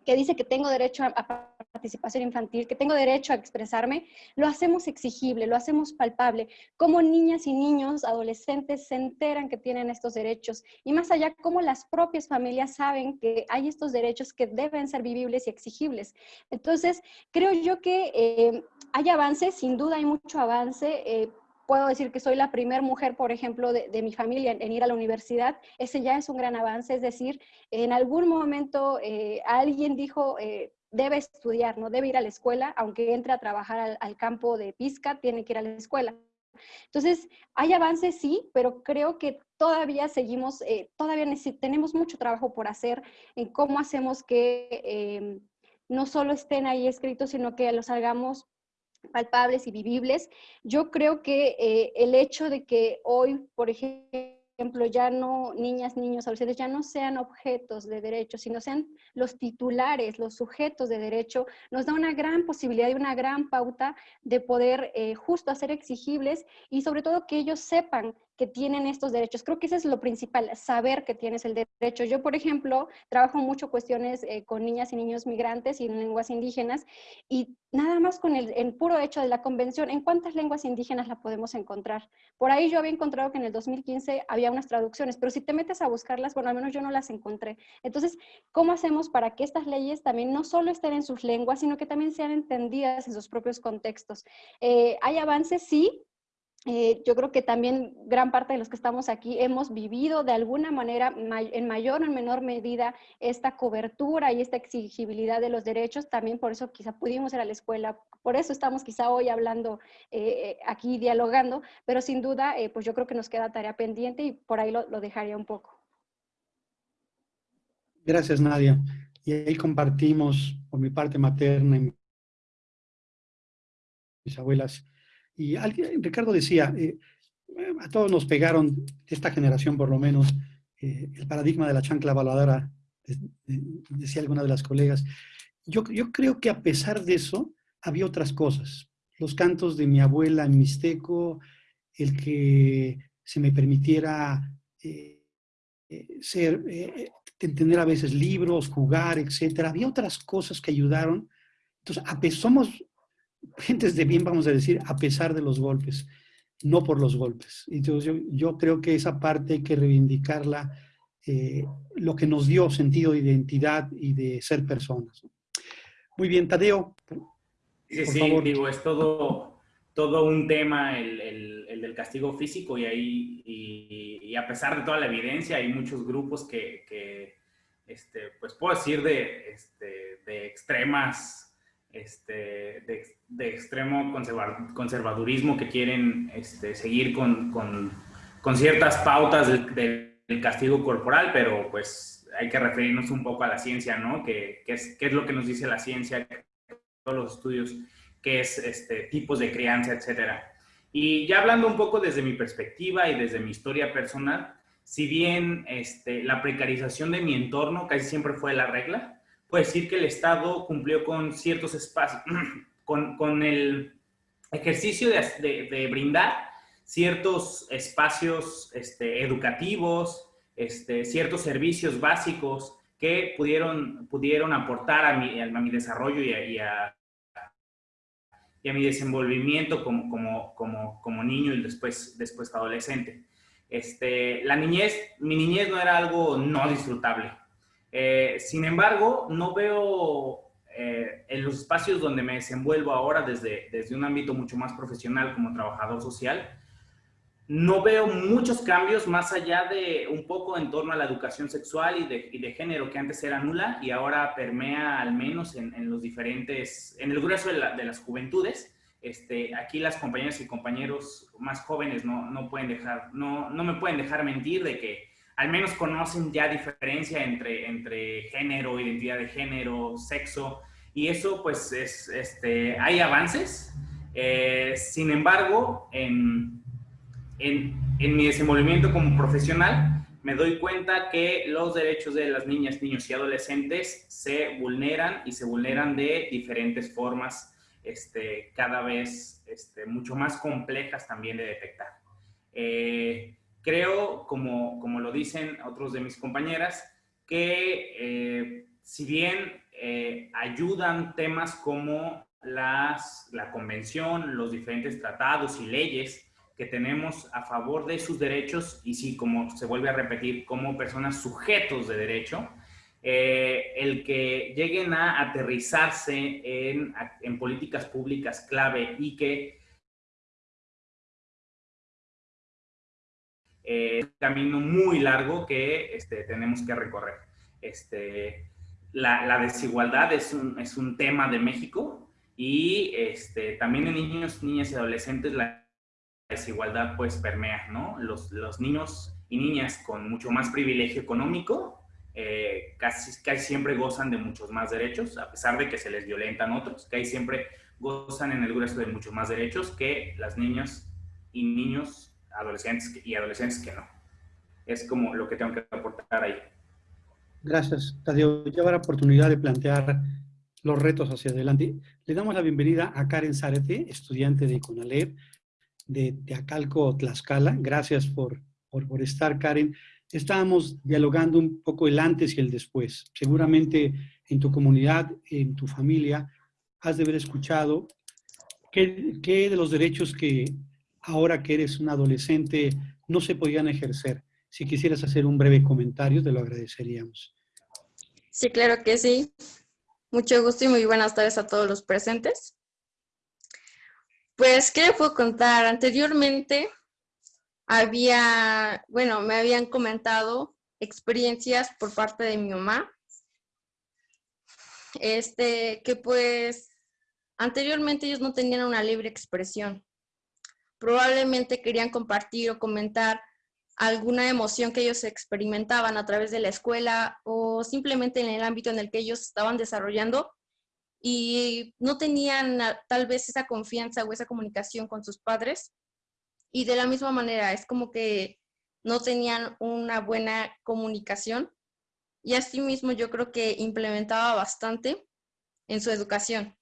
que dice que tengo derecho a, participación infantil, que tengo derecho a expresarme, lo hacemos exigible, lo hacemos palpable. Cómo niñas y niños, adolescentes se enteran que tienen estos derechos y más allá, cómo las propias familias saben que hay estos derechos que deben ser vivibles y exigibles. Entonces, creo yo que eh, hay avances, sin duda hay mucho avance. Eh, puedo decir que soy la primera mujer, por ejemplo, de, mi familia en, ir a la universidad. Ese ya es un gran avance, es decir, en algún momento eh, alguien dijo, eh, debe estudiar, no debe ir a la escuela, aunque entre a trabajar al, campo de pizca, tiene que ir a la escuela. Entonces, hay avances, sí, pero creo que todavía seguimos, eh, todavía tenemos mucho trabajo por hacer en cómo hacemos que no solo estén ahí escritos, sino que los hagamos palpables y vivibles. Yo creo que eh, el hecho de que hoy, por ejemplo, ya no niñas, niños, adolescentes, ya no sean objetos de derecho, sino sean los titulares, los sujetos de derecho, nos da una gran posibilidad y una gran pauta de poder eh, justo hacer exigibles y sobre todo que ellos sepan que tienen estos derechos. Creo que eso es lo principal, saber que tienes el derecho. Yo, por ejemplo, trabajo mucho cuestiones eh, con niñas y niños migrantes y en lenguas indígenas y nada más con el, el, puro hecho de la convención, ¿en cuántas lenguas indígenas la podemos encontrar? Por ahí yo había encontrado que en el 2015 había unas traducciones, pero si te metes a buscarlas, bueno, al menos yo no las encontré. Entonces, ¿cómo hacemos para que estas leyes también no solo estén en sus lenguas, sino que también sean entendidas en sus propios contextos? Eh, ¿Hay avances? Sí, eh, yo creo que también gran parte de los que estamos aquí hemos vivido de alguna manera, en mayor o en menor medida, esta cobertura y esta exigibilidad de los derechos. También por eso quizá pudimos ir a la escuela, por eso estamos quizá hoy hablando eh, aquí, dialogando, pero sin duda, eh, pues yo creo que nos queda tarea pendiente y por ahí lo, dejaría un poco. Gracias, Nadia. Y ahí compartimos, por mi parte materna y mis abuelas, y alguien, Ricardo decía, eh, a todos nos pegaron, esta generación por lo menos, eh, el paradigma de la chancla voladora, decía alguna de las colegas. Yo, yo creo que a pesar de eso, había otras cosas. Los cantos de mi abuela en mixteco, el que se me permitiera eh, ser, entender a veces libros, jugar, etcétera. Había otras cosas que ayudaron. Entonces, a, somos gentes de bien, vamos a decir, a pesar de los golpes, no por los golpes. Entonces yo, yo creo que esa parte hay que reivindicarla, eh, lo que nos dio sentido de identidad y de ser personas. Muy bien, Tadeo. sí, sí, digo, es todo, todo un tema el, el, del castigo físico y ahí, y, a pesar de toda la evidencia, hay muchos grupos que, que este, pues puedo decir, de, este, de extremas este, de, extremo conservadurismo que quieren este, seguir con, con, ciertas pautas del, castigo corporal, pero pues hay que referirnos un poco a la ciencia, ¿no? ¿Qué, es, qué es, lo que nos dice la ciencia, todos los estudios, qué es este, tipos de crianza, etcétera. Y ya hablando un poco desde mi perspectiva y desde mi historia personal, si bien este, la precarización de mi entorno casi siempre fue la regla, puede decir que el Estado cumplió con ciertos espacios, con, con el ejercicio de, de, brindar ciertos espacios este, educativos, este, ciertos servicios básicos que pudieron, pudieron aportar a mi, a mi desarrollo y a, y a, y a mi desenvolvimiento como, como, como, como, niño y después, después adolescente. Este, la niñez, mi niñez no era algo no disfrutable. Eh, sin embargo, no veo eh, en los espacios donde me desenvuelvo ahora desde, desde un ámbito mucho más profesional como trabajador social, no veo muchos cambios más allá de un poco en torno a la educación sexual y de, y de género que antes era nula y ahora permea al menos en, en los diferentes, en el grueso de, la, de, las juventudes. Este, aquí las compañeras y compañeros más jóvenes no, no pueden dejar, no, no me pueden dejar mentir de que al menos conocen ya diferencia entre, entre género, identidad de género, sexo, y eso pues es, este, hay avances. Eh, sin embargo, en, en, en, mi desenvolvimiento como profesional, me doy cuenta que los derechos de las niñas, niños y adolescentes se vulneran y se vulneran de diferentes formas, este, cada vez este, mucho más complejas también de detectar. Eh, creo, como, como lo dicen otros de mis compañeras, que eh, si bien eh, ayudan temas como las, la convención, los diferentes tratados y leyes que tenemos a favor de sus derechos y sí, como se vuelve a repetir, como personas sujetos de derecho, eh, el que lleguen a aterrizarse en, en políticas públicas clave y que eh, camino muy largo que este, tenemos que recorrer. Este, la, la desigualdad es un, es un, tema de México y este, también en niños, niñas y adolescentes la desigualdad pues permea, ¿no? Los, los niños y niñas con mucho más privilegio económico eh, casi, casi siempre gozan de muchos más derechos, a pesar de que se les violentan otros, que siempre gozan en el grueso de muchos más derechos que las niñas y niños adolescentes y adolescentes que no. Es como lo que tengo que aportar ahí. Gracias, Tadeo. Ya habrá oportunidad de plantear los retos hacia adelante. Le damos la bienvenida a Karen Zárate, estudiante de CONALEP de Teacalco, Tlaxcala. Gracias por, por, por estar, Karen. Estábamos dialogando un poco el antes y el después. Seguramente en tu comunidad, en tu familia, has de haber escuchado qué, qué de los derechos que ahora que eres un adolescente, no se podían ejercer. Si quisieras hacer un breve comentario, te lo agradeceríamos. Sí, claro que sí. Mucho gusto y muy buenas tardes a todos los presentes. Pues, ¿qué le puedo contar? Anteriormente había, bueno, me habían comentado experiencias por parte de mi mamá. Este, que pues, anteriormente ellos no tenían una libre expresión probablemente querían compartir o comentar alguna emoción que ellos experimentaban a través de la escuela o simplemente en el ámbito en el que ellos estaban desarrollando y no tenían tal vez esa confianza o esa comunicación con sus padres. Y de la misma manera, es como que no tenían una buena comunicación y asimismo yo creo que implementaba bastante en su educación.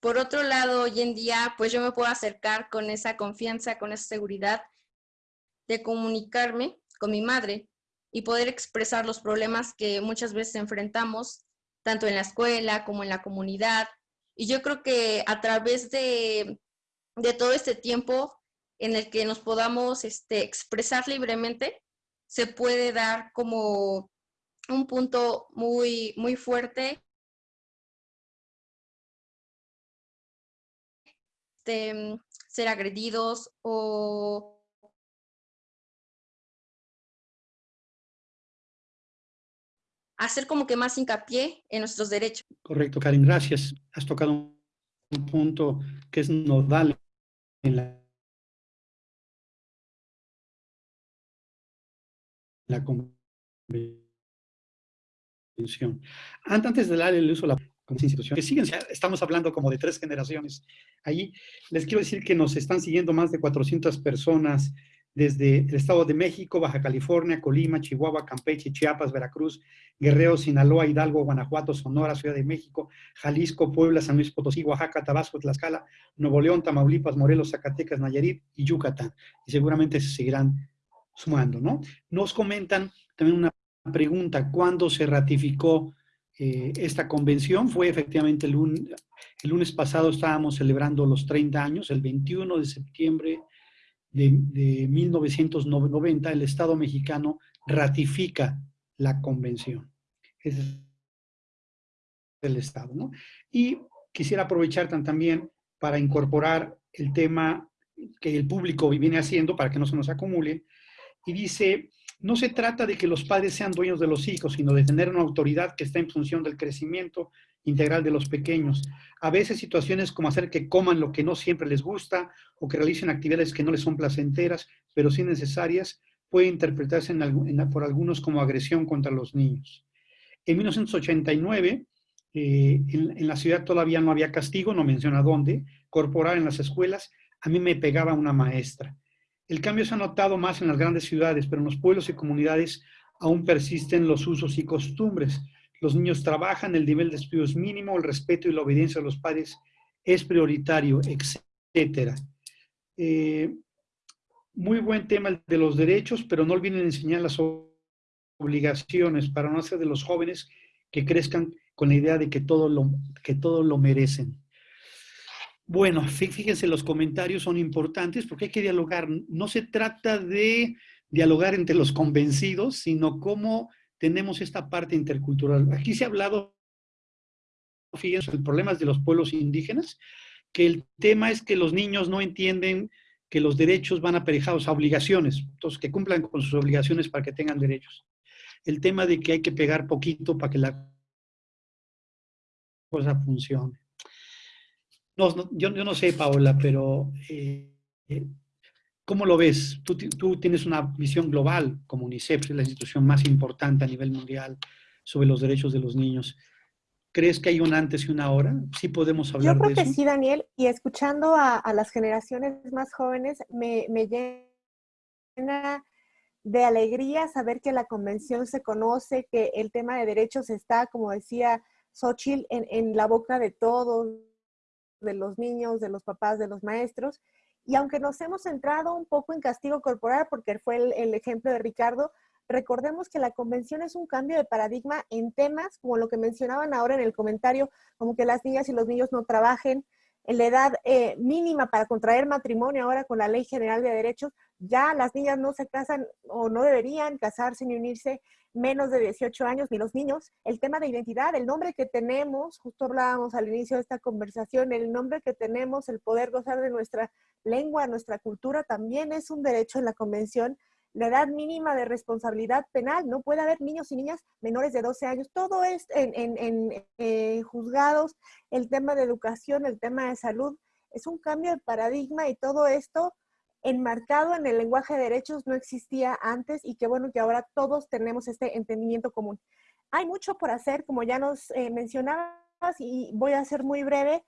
Por otro lado, hoy en día, pues yo me puedo acercar con esa confianza, con esa seguridad de comunicarme con mi madre y poder expresar los problemas que muchas veces enfrentamos, tanto en la escuela como en la comunidad. Y yo creo que a través de, de todo este tiempo en el que nos podamos este, expresar libremente, se puede dar como un punto muy, muy fuerte Este, ser agredidos o hacer como que más hincapié en nuestros derechos. Correcto, Karen, gracias. Has tocado un punto que es nodal en la, la convención. Antes de darle el uso a la siguen, estamos hablando como de tres generaciones. Ahí les quiero decir que nos están siguiendo más de 400 personas desde el Estado de México, Baja California, Colima, Chihuahua, Campeche, Chiapas, Veracruz, Guerrero, Sinaloa, Hidalgo, Guanajuato, Sonora, Ciudad de México, Jalisco, Puebla, San Luis Potosí, Oaxaca, Tabasco, Tlaxcala, Nuevo León, Tamaulipas, Morelos, Zacatecas, Nayarit y Yucatán. Y seguramente se seguirán sumando, ¿no? Nos comentan también una pregunta, ¿cuándo se ratificó eh, esta convención fue efectivamente el, el, lunes pasado estábamos celebrando los 30 años, el 21 de septiembre de, de 1990, el Estado mexicano ratifica la convención. Es el Estado, ¿no? Y quisiera aprovechar también para incorporar el tema que el público viene haciendo para que no se nos acumule, y dice, no se trata de que los padres sean dueños de los hijos, sino de tener una autoridad que está en función del crecimiento integral de los pequeños. A veces situaciones como hacer que coman lo que no siempre les gusta o que realicen actividades que no les son placenteras, pero sí necesarias, puede interpretarse por algunos como agresión contra los niños. En 1989, eh, en, en, la ciudad todavía no había castigo, no menciona dónde, corporal en las escuelas, a mí me pegaba una maestra. El cambio se ha notado más en las grandes ciudades, pero en los pueblos y comunidades aún persisten los usos y costumbres. Los niños trabajan, el nivel de estudio es mínimo, el respeto y la obediencia a los padres es prioritario, etc. Eh, muy buen tema el de los derechos, pero no olviden enseñar las obligaciones para no hacer de los jóvenes que crezcan con la idea de que todo lo, que todo lo merecen. Bueno, fíjense, los comentarios son importantes porque hay que dialogar. No se trata de dialogar entre los convencidos, sino cómo tenemos esta parte intercultural. Aquí se ha hablado, fíjense, el problema de los pueblos indígenas, que el tema es que los niños no entienden que los derechos van aparejados a obligaciones, entonces que cumplan con sus obligaciones para que tengan derechos. El tema de que hay que pegar poquito para que la cosa funcione. No, yo, no sé, Paola, pero eh, ¿cómo lo ves? Tú, tú, tienes una visión global, como UNICEF, es la institución más importante a nivel mundial sobre los derechos de los niños. ¿Crees que hay un antes y una ahora? ¿Sí podemos hablar de eso? Yo creo que sí, Daniel, y escuchando a, a las generaciones más jóvenes, me, me llena de alegría saber que la convención se conoce, que el tema de derechos está, como decía Xochitl, en, en la boca de todos, de los niños, de los papás, de los maestros. Y aunque nos hemos centrado un poco en castigo corporal, porque fue el, ejemplo de Ricardo, recordemos que la convención es un cambio de paradigma en temas como lo que mencionaban ahora en el comentario, como que las niñas y los niños no trabajen, en la edad eh, mínima para contraer matrimonio ahora con la Ley General de Derechos, ya las niñas no se casan o no deberían casarse ni unirse menos de 18 años, ni los niños. El tema de identidad, el nombre que tenemos, justo hablábamos al inicio de esta conversación, el nombre que tenemos, el poder gozar de nuestra lengua, nuestra cultura, también es un derecho en la Convención. La edad mínima de responsabilidad penal, no puede haber niños y niñas menores de 12 años, todo es en, en eh, juzgados, el tema de educación, el tema de salud, es un cambio de paradigma y todo esto enmarcado en el lenguaje de derechos no existía antes y qué bueno que ahora todos tenemos este entendimiento común. Hay mucho por hacer, como ya nos eh, mencionabas, y voy a ser muy breve.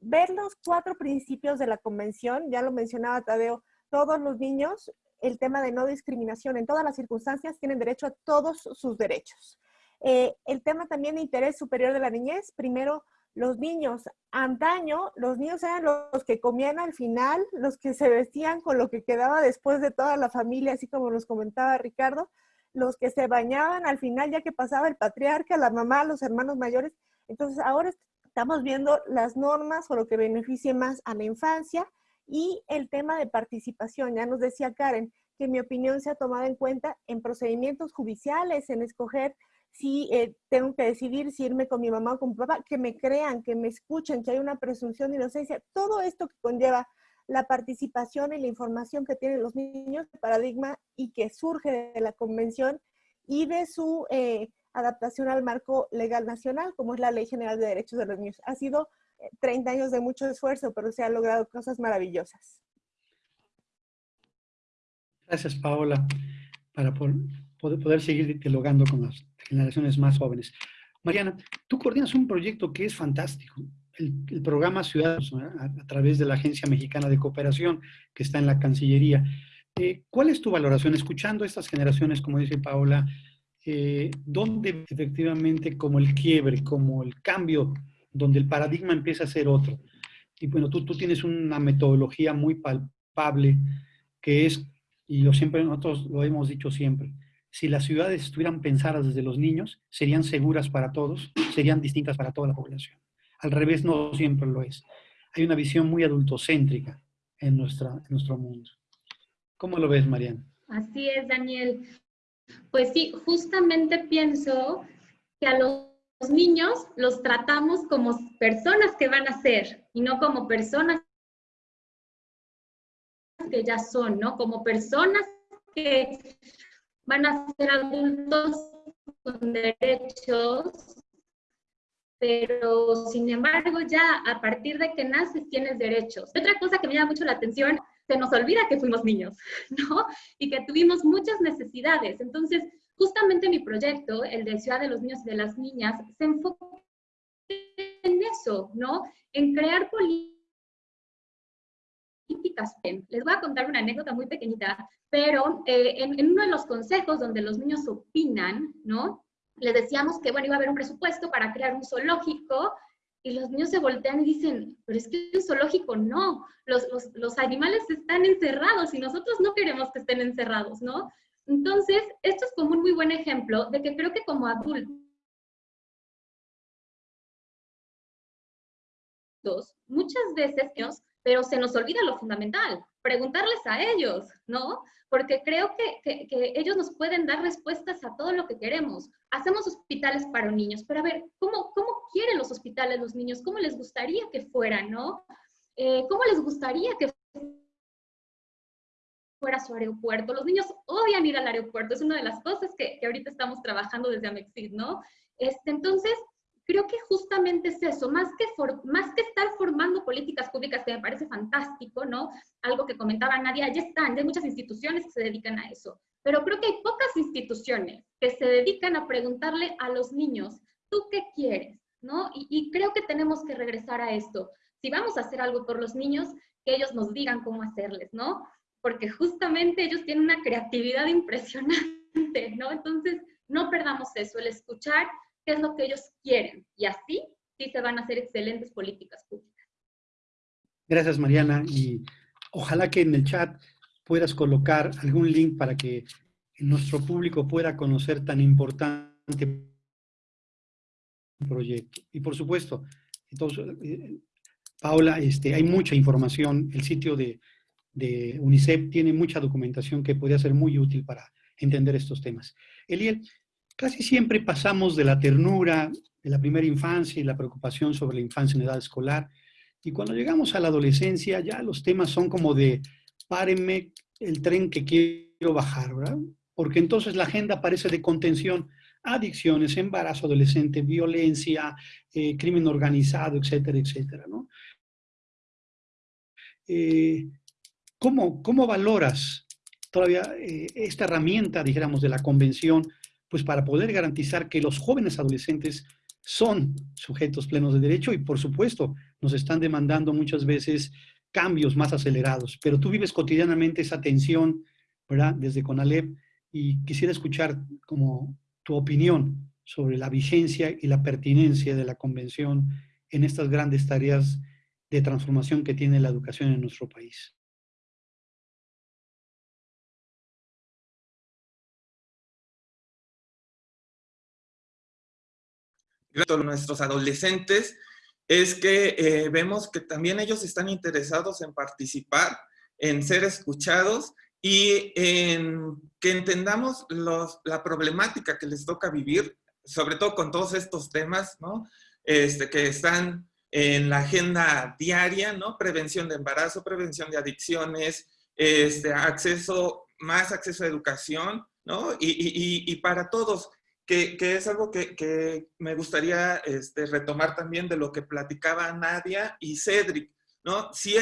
Ver los cuatro principios de la convención, ya lo mencionaba Tadeo, todos los niños, el tema de no discriminación en todas las circunstancias, tienen derecho a todos sus derechos. Eh, el tema también de interés superior de la niñez, primero, los niños, antaño, los niños eran los que comían al final, los que se vestían con lo que quedaba después de toda la familia, así como nos comentaba Ricardo, los que se bañaban al final ya que pasaba el patriarca, la mamá, los hermanos mayores. Entonces ahora estamos viendo las normas o lo que beneficie más a la infancia y el tema de participación. Ya nos decía Karen que mi opinión se ha tomado en cuenta en procedimientos judiciales, en escoger si eh, tengo que decidir si irme con mi mamá o con mi papá, que me crean, que me escuchen, que hay una presunción de inocencia. Todo esto que conlleva la participación y la información que tienen los niños, paradigma y que surge de la convención y de su eh, adaptación al marco legal nacional, como es la Ley General de Derechos de los Niños. Ha sido 30 eh, años de mucho esfuerzo, pero se han logrado cosas maravillosas. Gracias, Paola, para poder, seguir dialogando con las generaciones más jóvenes. Mariana, tú coordinas un proyecto que es fantástico, el, programa Ciudadanos, a, través de la Agencia Mexicana de Cooperación, que está en la Cancillería. Eh, ¿Cuál es tu valoración? Escuchando estas generaciones, como dice Paola, eh, ¿dónde efectivamente como el quiebre, como el cambio, donde el paradigma empieza a ser otro? Y bueno, tú, tú tienes una metodología muy palpable que es, y lo siempre, nosotros lo hemos dicho siempre, si las ciudades estuvieran pensadas desde los niños, serían seguras para todos, serían distintas para toda la población. Al revés, no siempre lo es. Hay una visión muy adultocéntrica en, nuestra, en nuestro mundo. ¿Cómo lo ves, Mariana? Así es, Daniel. Pues sí, justamente pienso que a los niños los tratamos como personas que van a ser y no como personas que ya son, ¿no? Como personas que van a ser adultos con derechos, pero sin embargo ya a partir de que naces tienes derechos. Otra cosa que me llama mucho la atención, se nos olvida que fuimos niños, ¿no? Y que tuvimos muchas necesidades. Entonces, justamente mi proyecto, el de Ciudad de los Niños y de las Niñas, se enfoca en eso, ¿no? En crear políticas les voy a contar una anécdota muy pequeñita, pero eh, en, en, uno de los consejos donde los niños opinan, ¿no? Les decíamos que, bueno, iba a haber un presupuesto para crear un zoológico y los niños se voltean y dicen, pero es que un zoológico no, los, los, los animales están encerrados y nosotros no queremos que estén encerrados, ¿no? Entonces, esto es como un muy buen ejemplo de que creo que como adultos, muchas veces pero se nos olvida lo fundamental, preguntarles a ellos, ¿no? Porque creo que, que, ellos nos pueden dar respuestas a todo lo que queremos. Hacemos hospitales para niños, pero a ver, ¿cómo, cómo quieren los hospitales los niños? ¿Cómo les gustaría que fueran, no? Eh, ¿Cómo les gustaría que fuera su aeropuerto? Los niños odian ir al aeropuerto, es una de las cosas que, que ahorita estamos trabajando desde Amexid, ¿no? Este, entonces, creo que justamente es eso, más que, más que estar formando políticas públicas, que me parece fantástico, ¿no? Algo que comentaba Nadia, ya están, ya hay muchas instituciones que se dedican a eso, pero creo que hay pocas instituciones que se dedican a preguntarle a los niños, ¿tú qué quieres? ¿No? Y, y creo que tenemos que regresar a esto. Si vamos a hacer algo por los niños, que ellos nos digan cómo hacerles, ¿no? Porque justamente ellos tienen una creatividad impresionante, ¿no? Entonces, no perdamos eso, el escuchar qué es lo que ellos quieren. Y así sí se van a hacer excelentes políticas públicas. Gracias, Mariana. Y ojalá que en el chat puedas colocar algún link para que nuestro público pueda conocer tan importante proyecto. Y por supuesto, entonces, eh, Paula, este, hay mucha información. El sitio de, de UNICEF tiene mucha documentación que podría ser muy útil para entender estos temas. Eliel, Casi siempre pasamos de la ternura de la primera infancia y la preocupación sobre la infancia en edad escolar, y cuando llegamos a la adolescencia ya los temas son como de párenme el tren que quiero bajar, ¿verdad? Porque entonces la agenda parece de contención, adicciones, embarazo adolescente, violencia, eh, crimen organizado, etcétera, etcétera, ¿no? Eh, ¿cómo, ¿cómo, valoras todavía eh, esta herramienta, dijéramos, de la convención pues para poder garantizar que los jóvenes adolescentes son sujetos plenos de derecho y por supuesto nos están demandando muchas veces cambios más acelerados, pero tú vives cotidianamente esa tensión, ¿verdad? Desde CONALEP y quisiera escuchar como tu opinión sobre la vigencia y la pertinencia de la convención en estas grandes tareas de transformación que tiene la educación en nuestro país. Nuestros adolescentes es que eh, vemos que también ellos están interesados en participar, en ser escuchados y en que entendamos la problemática que les toca vivir, sobre todo con todos estos temas, ¿no? Este, que están en la agenda diaria, ¿no? Prevención de embarazo, prevención de adicciones, este, acceso, más acceso a educación, y para todos que, es algo que, me gustaría este, retomar también de lo que platicaba Nadia y Cedric, ¿no? Si,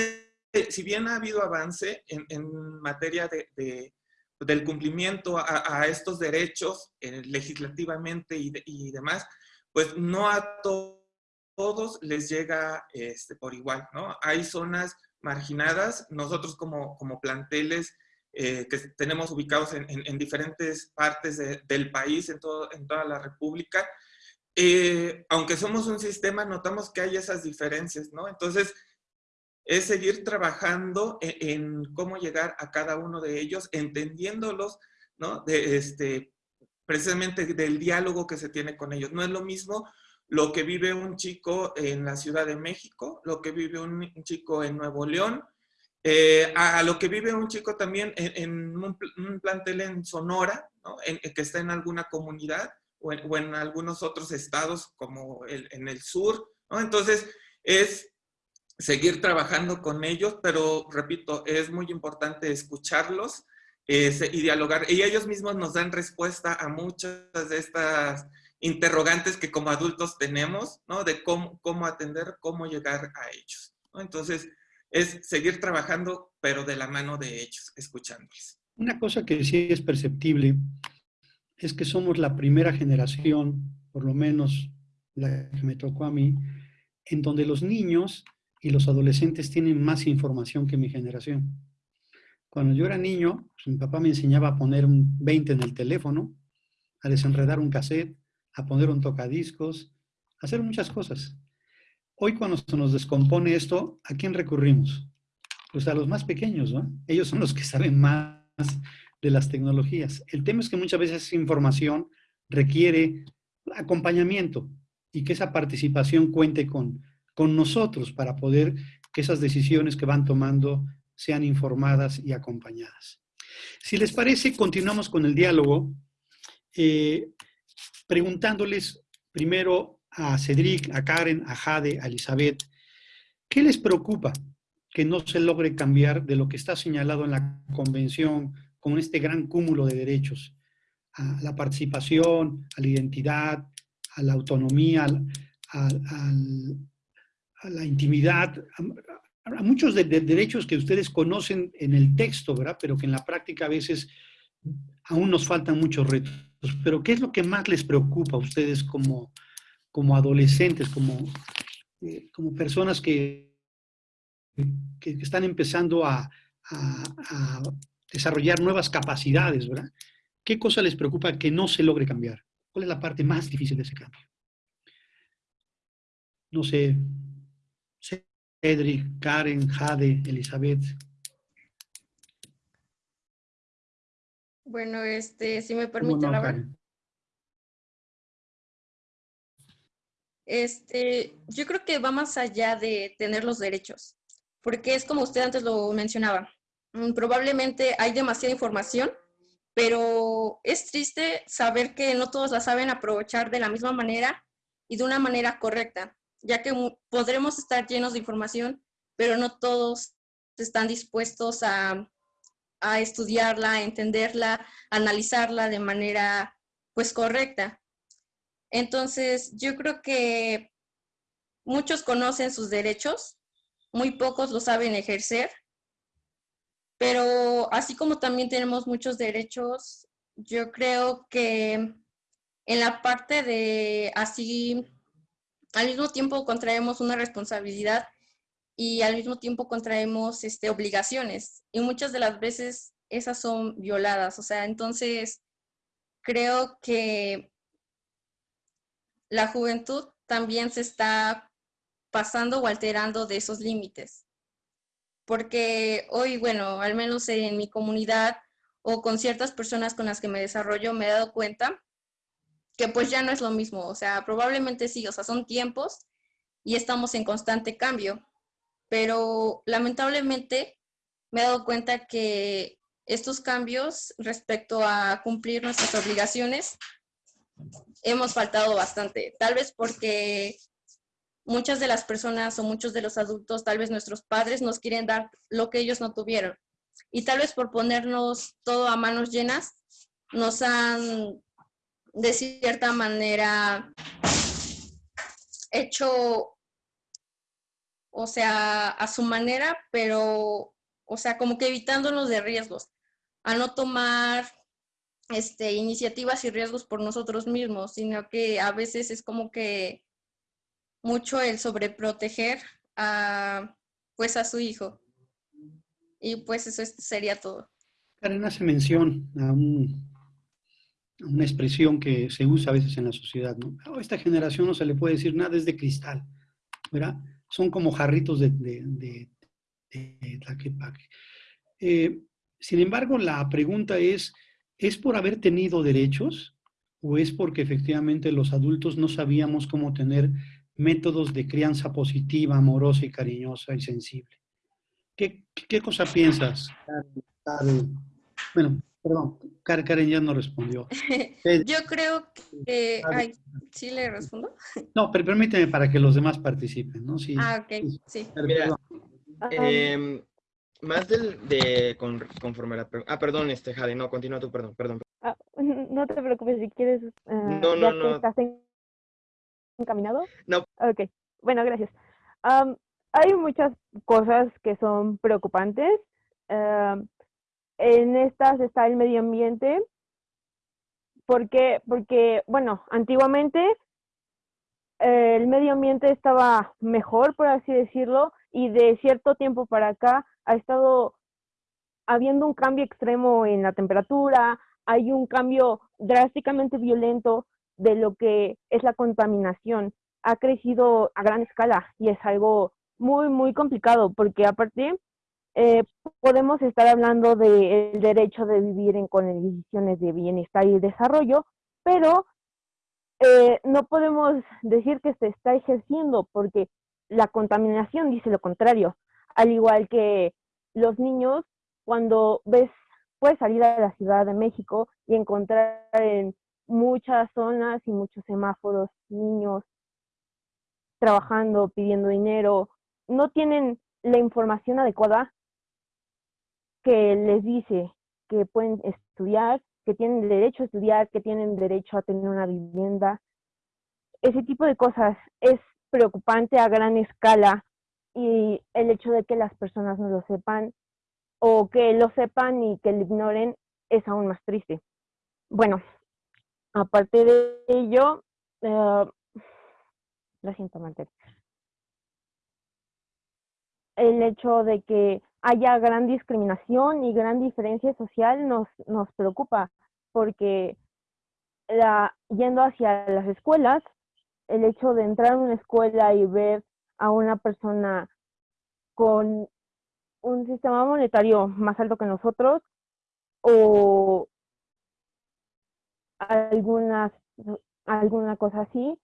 si bien ha habido avance en, materia de, del cumplimiento a, estos derechos eh, legislativamente y, demás, pues no a todos les llega este, por igual, ¿no? Hay zonas marginadas, nosotros como, como planteles eh, que tenemos ubicados en, diferentes partes del país, en, todo, en toda la República. Eh, aunque somos un sistema, notamos que hay esas diferencias, ¿no? Entonces, es seguir trabajando en, en, cómo llegar a cada uno de ellos, entendiéndolos, ¿no? De este, precisamente del diálogo que se tiene con ellos. No es lo mismo lo que vive un chico en la Ciudad de México, lo que vive un chico en Nuevo León, eh, a, lo que vive un chico también en, un, plantel en Sonora, que está en alguna comunidad o en, algunos otros estados como en el sur. Entonces, es seguir trabajando con ellos, pero repito, es muy importante escucharlos y dialogar. Y ellos mismos nos dan respuesta a muchas de estas interrogantes que como adultos tenemos, ¿no? De cómo, cómo atender, cómo llegar a ellos. ¿no? Entonces, es seguir trabajando, pero de la mano de ellos, escuchándoles. Una cosa que sí es perceptible es que somos la primera generación, por lo menos la que me tocó a mí, en donde los niños y los adolescentes tienen más información que mi generación. Cuando yo era niño, pues, mi papá me enseñaba a poner un 20 en el teléfono, a desenredar un cassette, a poner un tocadiscos, a hacer muchas cosas. Hoy cuando se nos descompone esto, ¿a quién recurrimos? Pues a los más pequeños, ¿no? Ellos son los que saben más de las tecnologías. El tema es que muchas veces esa información requiere acompañamiento y que esa participación cuente con, con nosotros para poder que esas decisiones que van tomando sean informadas y acompañadas. Si les parece, continuamos con el diálogo, eh, preguntándoles primero a Cedric, a Karen, a Jade, a Elizabeth, ¿qué les preocupa que no se logre cambiar de lo que está señalado en la convención con este gran cúmulo de derechos? A la participación, a la identidad, a la autonomía, a la intimidad, a, muchos de, derechos que ustedes conocen en el texto, ¿verdad? Pero que en la práctica a veces aún nos faltan muchos retos. Pero ¿qué es lo que más les preocupa a ustedes como, como adolescentes, como, eh, como personas que, que, están empezando a, a, desarrollar nuevas capacidades, ¿verdad? ¿Qué cosa les preocupa que no se logre cambiar? ¿Cuál es la parte más difícil de ese cambio? No sé, Cedric, Karen, Jade, Elizabeth. Bueno, este, si me permite la Este, yo creo que va más allá de tener los derechos, porque es como usted antes lo mencionaba. Mm, probablemente hay demasiada información, pero es triste saber que no todos la saben aprovechar de la misma manera y de una manera correcta ya que podremos estar llenos de información, pero no todos están dispuestos a, estudiarla, a entenderla, analizarla de manera pues correcta. Entonces, yo creo que muchos conocen sus derechos, muy pocos lo saben ejercer, pero así como también tenemos muchos derechos, yo creo que en la parte de así al mismo tiempo contraemos una responsabilidad y al mismo tiempo contraemos este, obligaciones. Y muchas de las veces esas son violadas. O sea, entonces creo que la juventud también se está pasando o alterando de esos límites. Porque hoy, bueno, al menos en mi comunidad o con ciertas personas con las que me desarrollo, me he dado cuenta que pues ya no es lo mismo, o sea, probablemente sí, o sea, son tiempos y estamos en constante cambio, pero lamentablemente me he dado cuenta que estos cambios respecto a cumplir nuestras obligaciones hemos faltado bastante, tal vez porque muchas de las personas o muchos de los adultos, tal vez nuestros padres nos quieren dar lo que ellos no tuvieron. Y tal vez por ponernos todo a manos llenas, nos han de cierta manera hecho, o sea, a su manera, pero, o sea, como que evitándonos de riesgos, a no tomar este, iniciativas y riesgos por nosotros mismos, sino que a veces es como que mucho el sobreproteger a, pues, a su hijo. Y pues eso sería todo. Karen hace mención a un una expresión que se usa a veces en la sociedad, ¿no? A esta generación no se le puede decir nada, es de cristal, ¿verdad? Son como jarritos de, de, de, eh, sin embargo, la pregunta es, ¿es por haber tenido derechos o es porque efectivamente los adultos no sabíamos cómo tener métodos de crianza positiva, amorosa y cariñosa y sensible? ¿qué, qué cosa piensas? bueno, perdón, Karen ya no respondió. Yo creo que... Ay, ¿Sí le respondo? No, pero permíteme para que los demás participen, ¿no? Sí, ah, ok, sí. Mira, eh, más del, de conforme la Ah, perdón, este, Jade, no, continúa tú, perdón, perdón. Ah, no te preocupes, si quieres... Uh, no, no, no. ¿Estás encaminado? No. Ok, bueno, gracias. Um, hay muchas cosas que son preocupantes. Uh, en estas está el medio ambiente. ¿Por qué? Porque, bueno, antiguamente eh, el medio ambiente estaba mejor, por así decirlo, y de cierto tiempo para acá ha estado habiendo un cambio extremo en la temperatura, hay un cambio drásticamente violento de lo que es la contaminación. Ha crecido a gran escala y es algo muy, muy complicado porque aparte eh, podemos estar hablando del derecho de vivir en condiciones de bienestar y desarrollo, pero eh, no podemos decir que se está ejerciendo porque la contaminación dice lo contrario, al igual que los niños, cuando ves, puedes salir a la Ciudad de México y encontrar en muchas zonas y muchos semáforos niños trabajando, pidiendo dinero, no tienen la información adecuada que les dice que pueden estudiar, que tienen derecho a estudiar, que tienen derecho a tener una vivienda. Ese tipo de cosas es preocupante a gran escala y el hecho de que las personas no lo sepan o que lo sepan y que lo ignoren es aún más triste. Bueno, aparte de ello, uh, lo siento, El hecho de que haya gran discriminación y gran diferencia social nos, nos preocupa, porque la, yendo hacia las escuelas, el hecho de entrar a una escuela y ver a una persona con un sistema monetario más alto que nosotros o algunas, alguna cosa así,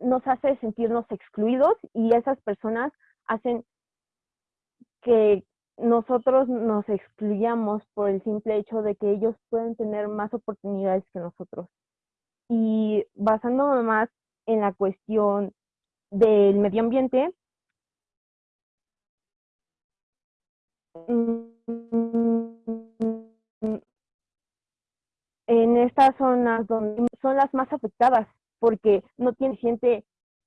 nos hace sentirnos excluidos y esas personas hacen que nosotros nos excluyamos por el simple hecho de que ellos pueden tener más oportunidades que nosotros. Y basándome más en la cuestión del medio ambiente, en estas zonas donde son las más afectadas porque no tiene gente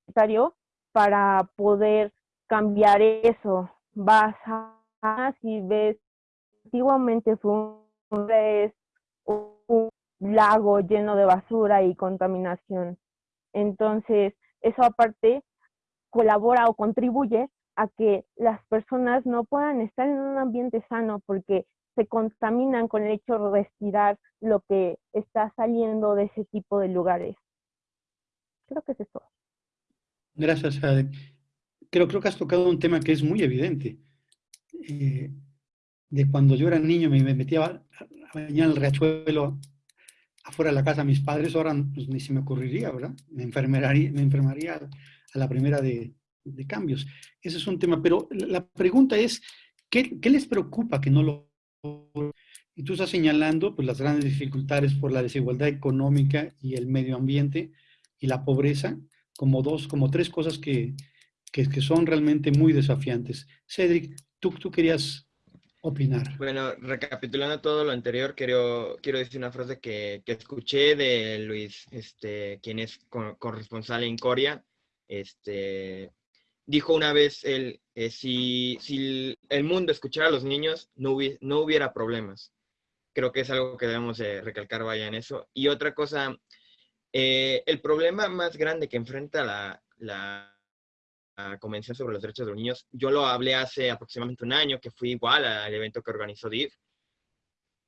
necesario para poder cambiar eso. Vas a si ves, antiguamente fue un lago lleno de basura y contaminación. Entonces, eso aparte colabora o contribuye a que las personas no puedan estar en un ambiente sano porque se contaminan con el hecho de respirar lo que está saliendo de ese tipo de lugares. Creo que es eso. Gracias, Ade. Creo, creo que has tocado un tema que es muy evidente. Eh, de cuando yo era niño me, metía a, bañar el riachuelo afuera de la casa mis padres, ahora pues, ni se me ocurriría, ¿verdad? Me enfermaría, me enfermaría a la primera de, de cambios. Ese es un tema, pero la pregunta es, ¿qué, ¿qué, les preocupa que no lo... Y tú estás señalando pues, las grandes dificultades por la desigualdad económica y el medio ambiente y la pobreza como dos, como tres cosas que, que, que son realmente muy desafiantes. Cedric, Tú, querías opinar. Bueno, recapitulando todo lo anterior, quiero, quiero decir una frase que, que escuché de Luis, este, quien es corresponsal en Corea. Este, dijo una vez él, eh, si, si, el mundo escuchara a los niños, no, no hubiera problemas. Creo que es algo que debemos recalcar, vaya, en eso. Y otra cosa, eh, el problema más grande que enfrenta la, la Convención sobre los Derechos de los Niños. Yo lo hablé hace aproximadamente un año, que fui igual al evento que organizó DIV.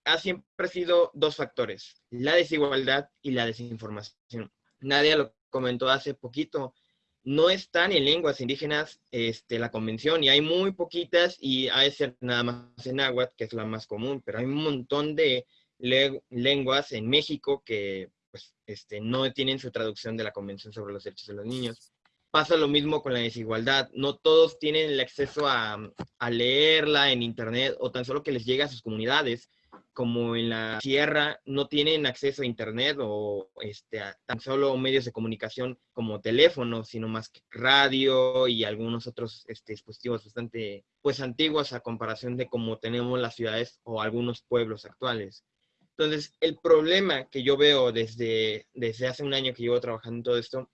Ha siempre sido dos factores, la desigualdad y la desinformación. Nadie lo comentó hace poquito. No están en lenguas indígenas este, la convención y hay muy poquitas y hay ser nada más en náhuatl, que es la más común, pero hay un montón de lenguas en México que pues, este, no tienen su traducción de la Convención sobre los Derechos de los Niños. Pasa lo mismo con la desigualdad. No todos tienen el acceso a, a leerla en internet o tan solo que les llegue a sus comunidades como en la sierra no tienen acceso a internet o este, a tan solo medios de comunicación como teléfono, sino más que radio y algunos otros este, dispositivos bastante pues antiguos a comparación de cómo tenemos las ciudades o algunos pueblos actuales. Entonces, el problema que yo veo desde, desde hace un año que llevo trabajando en todo esto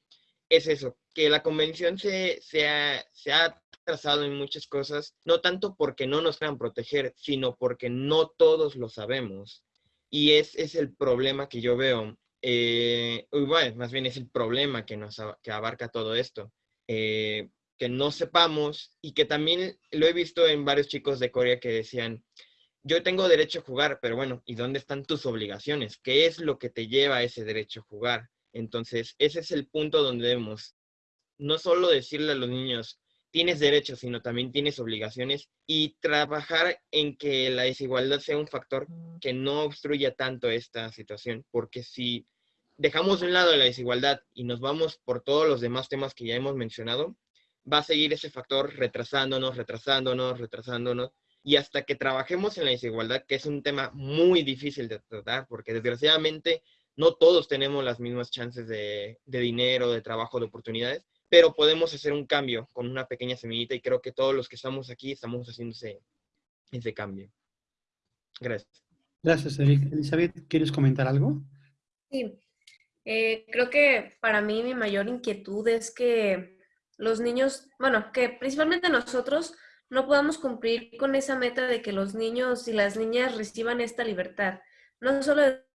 es eso, que la convención se, se, ha, se ha trazado en muchas cosas, no tanto porque no nos quieran proteger, sino porque no todos lo sabemos. Y ese es el problema que yo veo. Eh, más bien es el problema que, nos, que abarca todo esto. Eh, que no sepamos y que también lo he visto en varios chicos de Corea que decían, yo tengo derecho a jugar, pero bueno, ¿y dónde están tus obligaciones? ¿Qué es lo que te lleva a ese derecho a jugar? Entonces, ese es el punto donde debemos no solo decirle a los niños, tienes derechos, sino también tienes obligaciones y trabajar en que la desigualdad sea un factor que no obstruya tanto esta situación, porque si dejamos de un lado la desigualdad y nos vamos por todos los demás temas que ya hemos mencionado, va a seguir ese factor retrasándonos, retrasándonos, retrasándonos, y hasta que trabajemos en la desigualdad, que es un tema muy difícil de tratar, porque desgraciadamente no todos tenemos las mismas chances de, de dinero, de trabajo, de oportunidades, pero podemos hacer un cambio con una pequeña semillita y creo que todos los que estamos aquí estamos haciendo ese, cambio. Gracias. Gracias, Elizabeth. ¿Quieres comentar algo? Sí. Eh, creo que para mí mi mayor inquietud es que los niños, bueno, que principalmente nosotros no podamos cumplir con esa meta de que los niños y las niñas reciban esta libertad, no solo de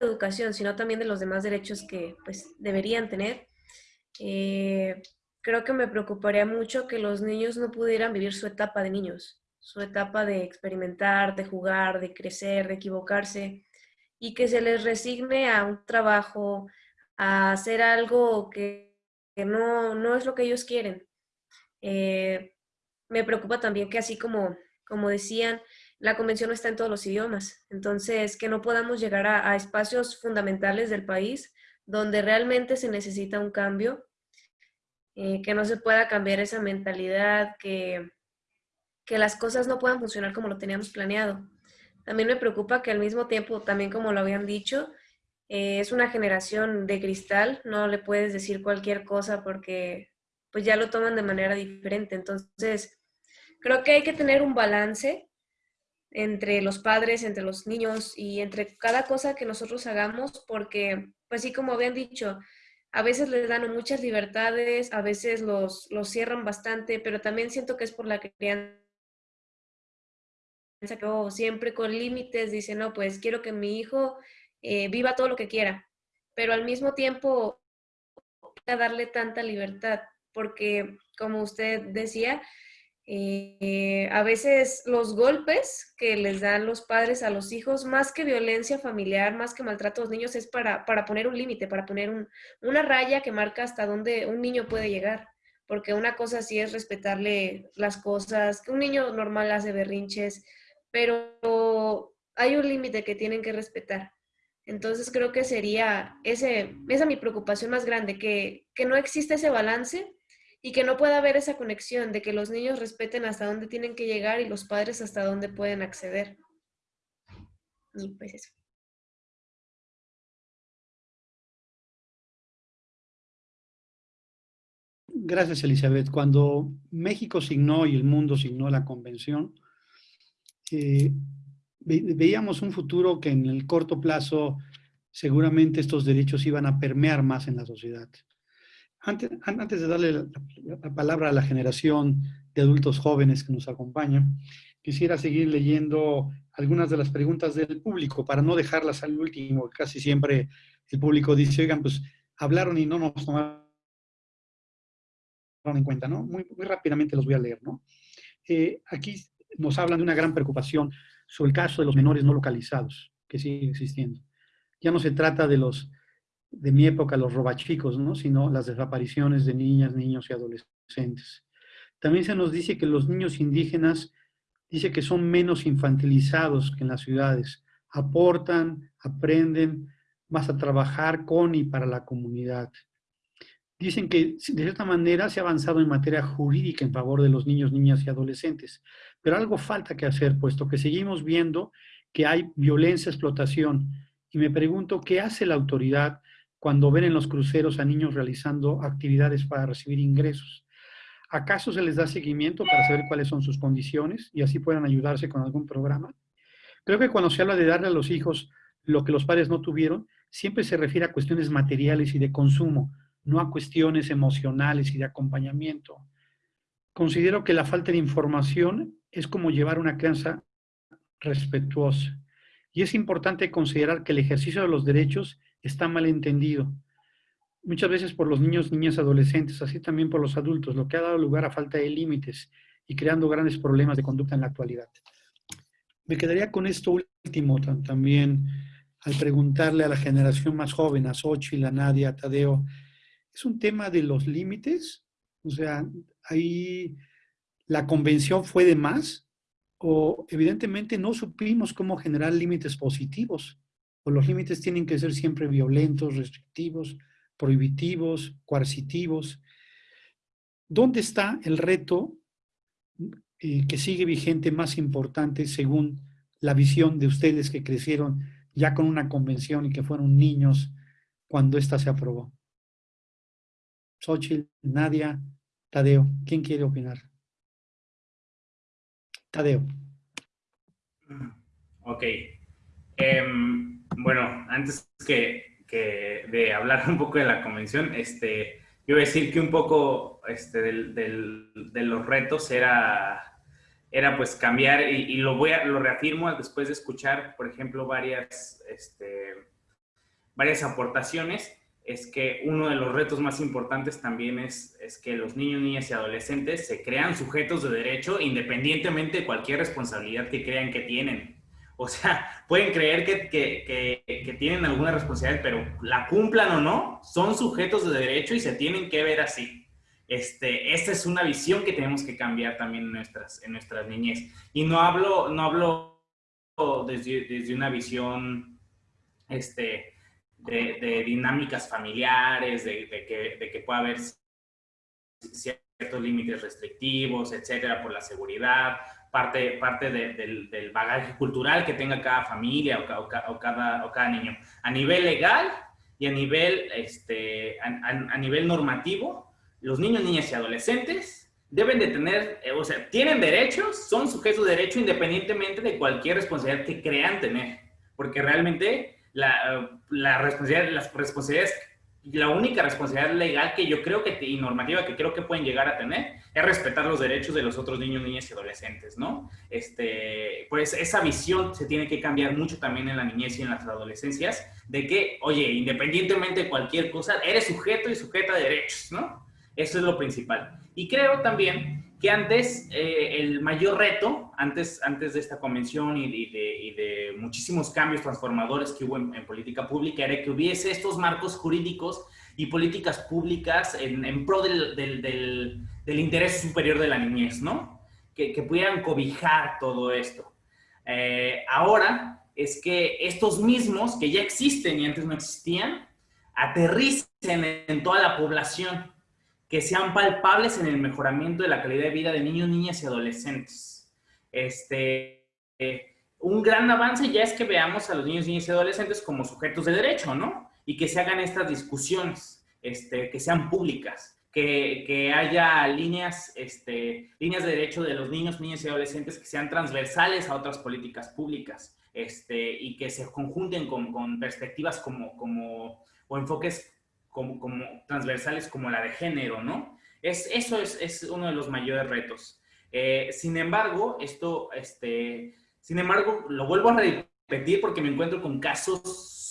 educación, sino también de los demás derechos que pues deberían tener eh, creo que me preocuparía mucho que los niños no pudieran vivir su etapa de niños, su etapa de experimentar, de jugar, de crecer, de equivocarse, y que se les resigne a un trabajo, a hacer algo que, no, no, es lo que ellos quieren. Eh, me preocupa también que así como, como decían, la convención no está en todos los idiomas, entonces que no podamos llegar a espacios fundamentales del país donde realmente se necesita un cambio, eh, que no se pueda cambiar esa mentalidad, que, que las cosas no puedan funcionar como lo teníamos planeado. También me preocupa que al mismo tiempo, también como lo habían dicho, eh, es una generación de cristal, no le puedes decir cualquier cosa porque pues ya lo toman de manera diferente. Entonces, creo que hay que tener un balance entre los padres, entre los niños y entre cada cosa que nosotros hagamos, porque pues sí, como habían dicho, a veces les dan muchas libertades, a veces los, los cierran bastante, pero también siento que es por la crianza. Que siempre con límites, dice, no, pues quiero que mi hijo eh, viva todo lo que quiera, pero al mismo tiempo darle tanta libertad, porque como usted decía, eh, a veces los golpes que les dan los padres a los hijos, más que violencia familiar, más que maltrato a los niños, es para, para poner un límite, para poner una raya que marca hasta dónde un niño puede llegar. Porque una cosa sí es respetarle las cosas, que un niño normal hace berrinches, pero hay un límite que tienen que respetar. Entonces creo que sería ese, esa mi preocupación más grande, que, que no existe ese balance y que no pueda haber esa conexión de que los niños respeten hasta dónde tienen que llegar y los padres hasta dónde pueden acceder. Y pues eso. Gracias, Elizabeth. Cuando México signó y el mundo signó la convención, eh, veíamos un futuro que en el corto plazo seguramente estos derechos iban a permear más en la sociedad. Antes, de darle la, palabra a la generación de adultos jóvenes que nos acompaña, quisiera seguir leyendo algunas de las preguntas del público para no dejarlas al último. Casi siempre el público dice, oigan, pues hablaron y no nos tomaron en cuenta, ¿no? Muy, muy rápidamente los voy a leer, ¿no? Eh, aquí nos hablan de una gran preocupación sobre el caso de los menores no localizados, que sigue existiendo. Ya no se trata de los de mi época, los robachicos, ¿no? sino las desapariciones de niñas, niños y adolescentes. También se nos dice que los niños indígenas, dice que son menos infantilizados que en las ciudades, aportan, aprenden más a trabajar con y para la comunidad. dicen que de cierta manera se ha avanzado en materia jurídica en favor de los niños, niñas y adolescentes, pero algo falta que hacer, puesto que seguimos viendo que hay violencia, explotación, y me pregunto qué hace la autoridad cuando ven en los cruceros a niños realizando actividades para recibir ingresos. ¿Acaso se les da seguimiento para saber cuáles son sus condiciones y así puedan ayudarse con algún programa? Creo que cuando se habla de darle a los hijos lo que los padres no tuvieron, siempre se refiere a cuestiones materiales y de consumo, no a cuestiones emocionales y de acompañamiento. Considero que la falta de información es como llevar una crianza respetuosa. Y es importante considerar que el ejercicio de los derechos está mal entendido. Muchas veces por los niños, niñas, adolescentes, así también por los adultos, lo que ha dado lugar a falta de límites y creando grandes problemas de conducta en la actualidad. Me quedaría con esto último también al preguntarle a la generación más joven, a Xochitl, a Nadia, a Tadeo, ¿es un tema de los límites? O sea, ahí la convención fue de más o evidentemente no supimos cómo generar límites positivos o los límites tienen que ser siempre violentos, restrictivos, prohibitivos, coercitivos. ¿Dónde está el reto eh, que sigue vigente más importante según la visión de ustedes que crecieron ya con una convención y que fueron niños cuando ésta se aprobó? Xochitl, Nadia, Tadeo, ¿quién quiere opinar? Tadeo. Ok. Em, bueno, antes que, de hablar un poco de la convención, este, yo voy a decir que un poco este, de los retos era, era pues cambiar, y, lo, voy a, lo reafirmo después de escuchar, por ejemplo, varias, este, varias aportaciones, es que uno de los retos más importantes también es, es que los niños, niñas y adolescentes se crean sujetos de derecho independientemente de cualquier responsabilidad que crean que tienen. O sea, pueden creer que, que, que, tienen alguna responsabilidad, pero la cumplan o no, son sujetos de derecho y se tienen que ver así. Este, esta es una visión que tenemos que cambiar también en nuestras, en nuestras niñez. Y no hablo, no hablo desde, desde una visión este, de, de dinámicas familiares, de, de, que, de que pueda haber ciertos límites restrictivos, etcétera, por la seguridad, parte, parte del, del, bagaje cultural que tenga cada familia o, o, cada, o cada niño. A nivel legal y a nivel, este, a, nivel normativo, los niños, niñas y adolescentes deben de tener, eh, o sea, tienen derechos, son sujetos de derecho independientemente de cualquier responsabilidad que crean tener, porque realmente la, la responsabilidad, las responsabilidades la única responsabilidad legal que yo creo que, y normativa que creo que pueden llegar a tener es respetar los derechos de los otros niños, niñas y adolescentes, ¿no? Este, pues esa visión se tiene que cambiar mucho también en la niñez y en las adolescencias, de que, oye, independientemente de cualquier cosa, eres sujeto y sujeta de derechos, ¿no? Eso es lo principal. Y creo también que antes eh, el mayor reto, antes, antes de esta convención y de, muchísimos cambios transformadores que hubo en, política pública, era que hubiese estos marcos jurídicos y políticas públicas en, pro del, del, del, interés superior de la niñez, ¿no? Que, que pudieran cobijar todo esto. Eh, ahora es que estos mismos, que ya existen y antes no existían, aterricen en toda la población que sean palpables en el mejoramiento de la calidad de vida de niños, niñas y adolescentes. Este, eh, un gran avance ya es que veamos a los niños, niñas y adolescentes como sujetos de derecho, ¿no? Y que se hagan estas discusiones, este, que sean públicas, que, que haya líneas, este, líneas de derecho de los niños, niñas y adolescentes que sean transversales a otras políticas públicas este, y que se conjunten con, con perspectivas como, como, o enfoques como, transversales como la de género, ¿no? Es, eso es, es uno de los mayores retos. Eh, sin embargo, esto, este, sin embargo, lo vuelvo a repetir porque me encuentro con casos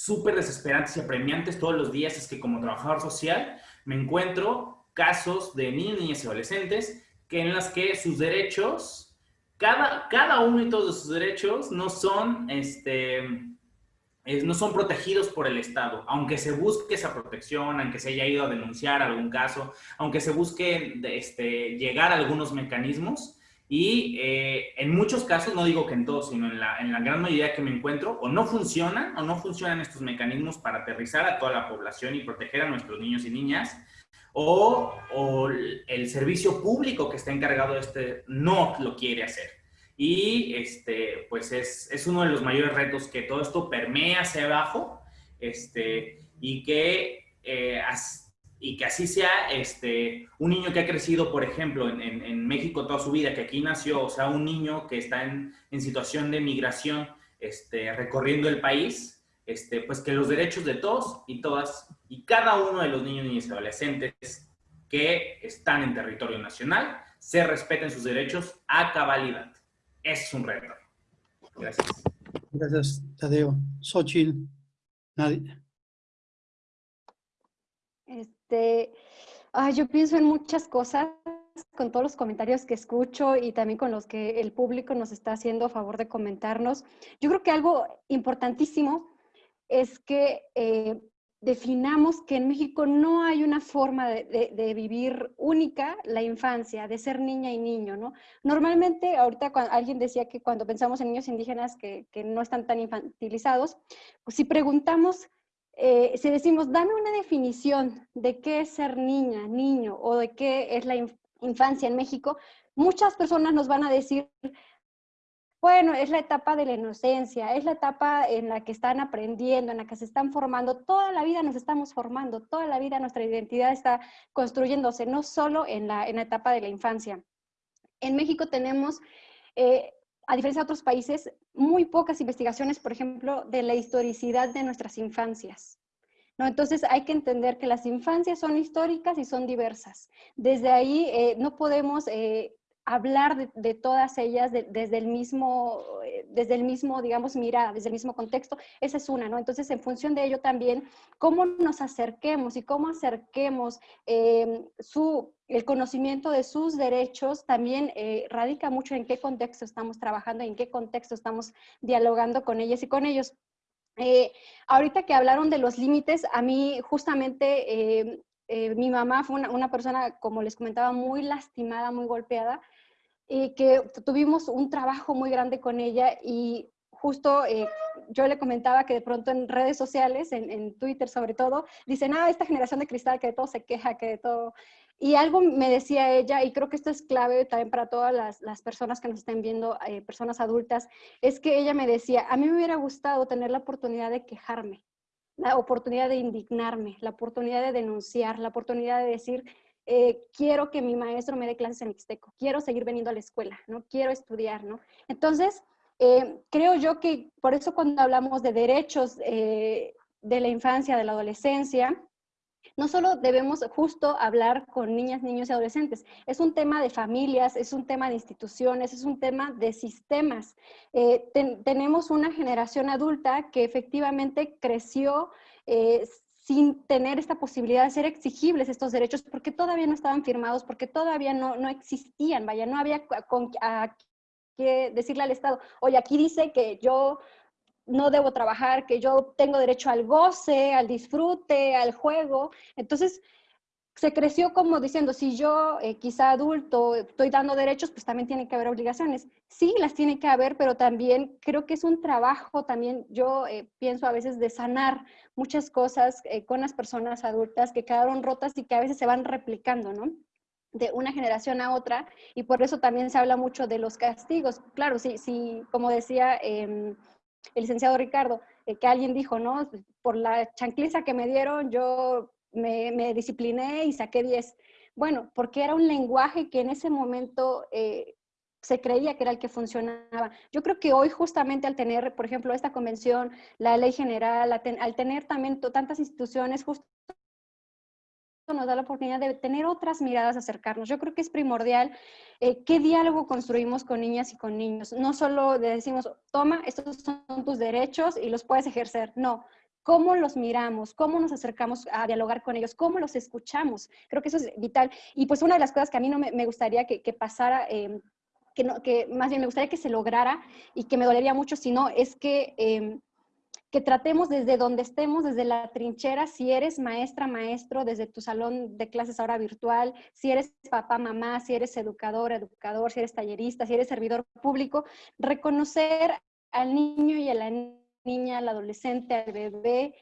súper desesperantes y apremiantes todos los días. Es que como trabajador social me encuentro casos de niños, niñas y adolescentes que en las que sus derechos, cada, cada uno de todos sus derechos no son, este, no son protegidos por el Estado, aunque se busque esa protección, aunque se haya ido a denunciar algún caso, aunque se busque este, llegar a algunos mecanismos y eh, en muchos casos, no digo que en todos, sino en la, en la gran mayoría que me encuentro, o no funcionan o no funcionan estos mecanismos para aterrizar a toda la población y proteger a nuestros niños y niñas, o, o el servicio público que está encargado de este no lo quiere hacer. Y este, pues es, es uno de los mayores retos que todo esto permea hacia abajo este, y que eh, y que así sea este, un niño que ha crecido, por ejemplo, en, en, México toda su vida, que aquí nació, o sea, un niño que está en, en situación de migración, este, recorriendo el país, este, pues que los derechos de todos y todas, y cada uno de los niños, niñas y adolescentes que están en territorio nacional, se respeten sus derechos a cabalidad. Es un reto. Gracias. Gracias, Tadeo. Xochitl, nadie. Este, yo pienso en muchas cosas con todos los comentarios que escucho y también con los que el público nos está haciendo a favor de comentarnos. Yo creo que algo importantísimo es que eh, definamos que en México no hay una forma de, vivir única la infancia, de ser niña y niño, ¿no? Normalmente, ahorita cuando, alguien decía que cuando pensamos en niños indígenas que, no están tan infantilizados, pues si preguntamos eh, si decimos, dame una definición de qué es ser niña, niño, o de qué es la infancia en México, muchas personas nos van a decir, bueno, es la etapa de la inocencia, es la etapa en la que están aprendiendo, en la que se están formando, toda la vida nos estamos formando, toda la vida nuestra identidad está construyéndose, no solo en la, en la etapa de la infancia. En México tenemos eh, a diferencia de otros países, muy pocas investigaciones, por ejemplo, de la historicidad de nuestras infancias. ¿no? Entonces hay que entender que las infancias son históricas y son diversas. Desde ahí eh, no podemos eh, hablar de, todas ellas desde, el mismo, eh, desde el mismo, digamos, mirada, desde el mismo contexto, esa es una, ¿no? Entonces, en función de ello también, cómo nos acerquemos y cómo acerquemos em, su, el conocimiento de sus derechos también eh, radica mucho en qué contexto estamos trabajando, en qué contexto estamos dialogando con ellas y con ellos. Eh, ahorita que hablaron de los límites, a mí justamente em, mi mamá fue una, una, persona, como les comentaba, muy lastimada, muy golpeada, y que tuvimos un trabajo muy grande con ella y justo eh, yo le comentaba que de pronto en redes sociales, en, Twitter sobre todo, dicen, ah, esta generación de cristal que de todo se queja, que de todo... Y algo me decía ella, y creo que esto es clave también para todas las, personas que nos estén viendo, eh, personas adultas, es que ella me decía, a mí me hubiera gustado tener la oportunidad de quejarme, la oportunidad de indignarme, la oportunidad de denunciar, la oportunidad de decir, eh, quiero que mi maestro me dé clases en mixteco, quiero seguir veniendo a la escuela, ¿no? Quiero estudiar, ¿no? Entonces, eh, creo yo que por eso cuando hablamos de derechos eh, de la infancia, de la adolescencia, no solo debemos justo hablar con niñas, niños y adolescentes, es un tema de familias, es un tema de instituciones, es un tema de sistemas. tenemos una generación adulta que efectivamente creció sin tener esta posibilidad de ser exigibles estos derechos, porque todavía no estaban firmados, porque todavía no, no existían, vaya, no había con, que decirle al Estado, oye, aquí dice que yo no debo trabajar, que yo tengo derecho al goce, al disfrute, al juego. Entonces, se creció como diciendo, si yo eh, quizá adulto estoy dando derechos, pues también tiene que haber obligaciones. Sí, las tiene que haber, pero también creo que es un trabajo, también yo eh, pienso a veces de sanar muchas cosas eh, con las personas adultas que quedaron rotas y que a veces se van replicando, ¿no? de una generación a otra, y por eso también se habla mucho de los castigos. Claro, sí, sí, como decía em, el licenciado Ricardo, que alguien dijo, ¿no? Por la chancliza que me dieron, yo me, discipliné y saqué 10. Bueno, porque era un lenguaje que en ese momento eh, se creía que era el que funcionaba. Yo creo que hoy justamente al tener, por ejemplo, esta convención, la ley general, al tener también tantas instituciones, justo nos da la oportunidad de tener otras miradas, acercarnos. Yo creo que es primordial eh, qué diálogo construimos con niñas y con niños. No solo decimos, toma, estos son tus derechos y los puedes ejercer. No, cómo los miramos, cómo nos acercamos a dialogar con ellos, cómo los escuchamos. Creo que eso es vital. Y pues una de las cosas que a mí no me, gustaría que, pasara, em, que, no, que más bien me gustaría que se lograra y que me dolería mucho si no, es que, em, que tratemos desde donde estemos, desde la trinchera, si eres maestra, maestro, desde tu salón de clases ahora virtual, si eres papá, mamá, si eres educador, educador, si eres tallerista, si eres servidor público, reconocer al niño y a la niña al adolescente, al bebé,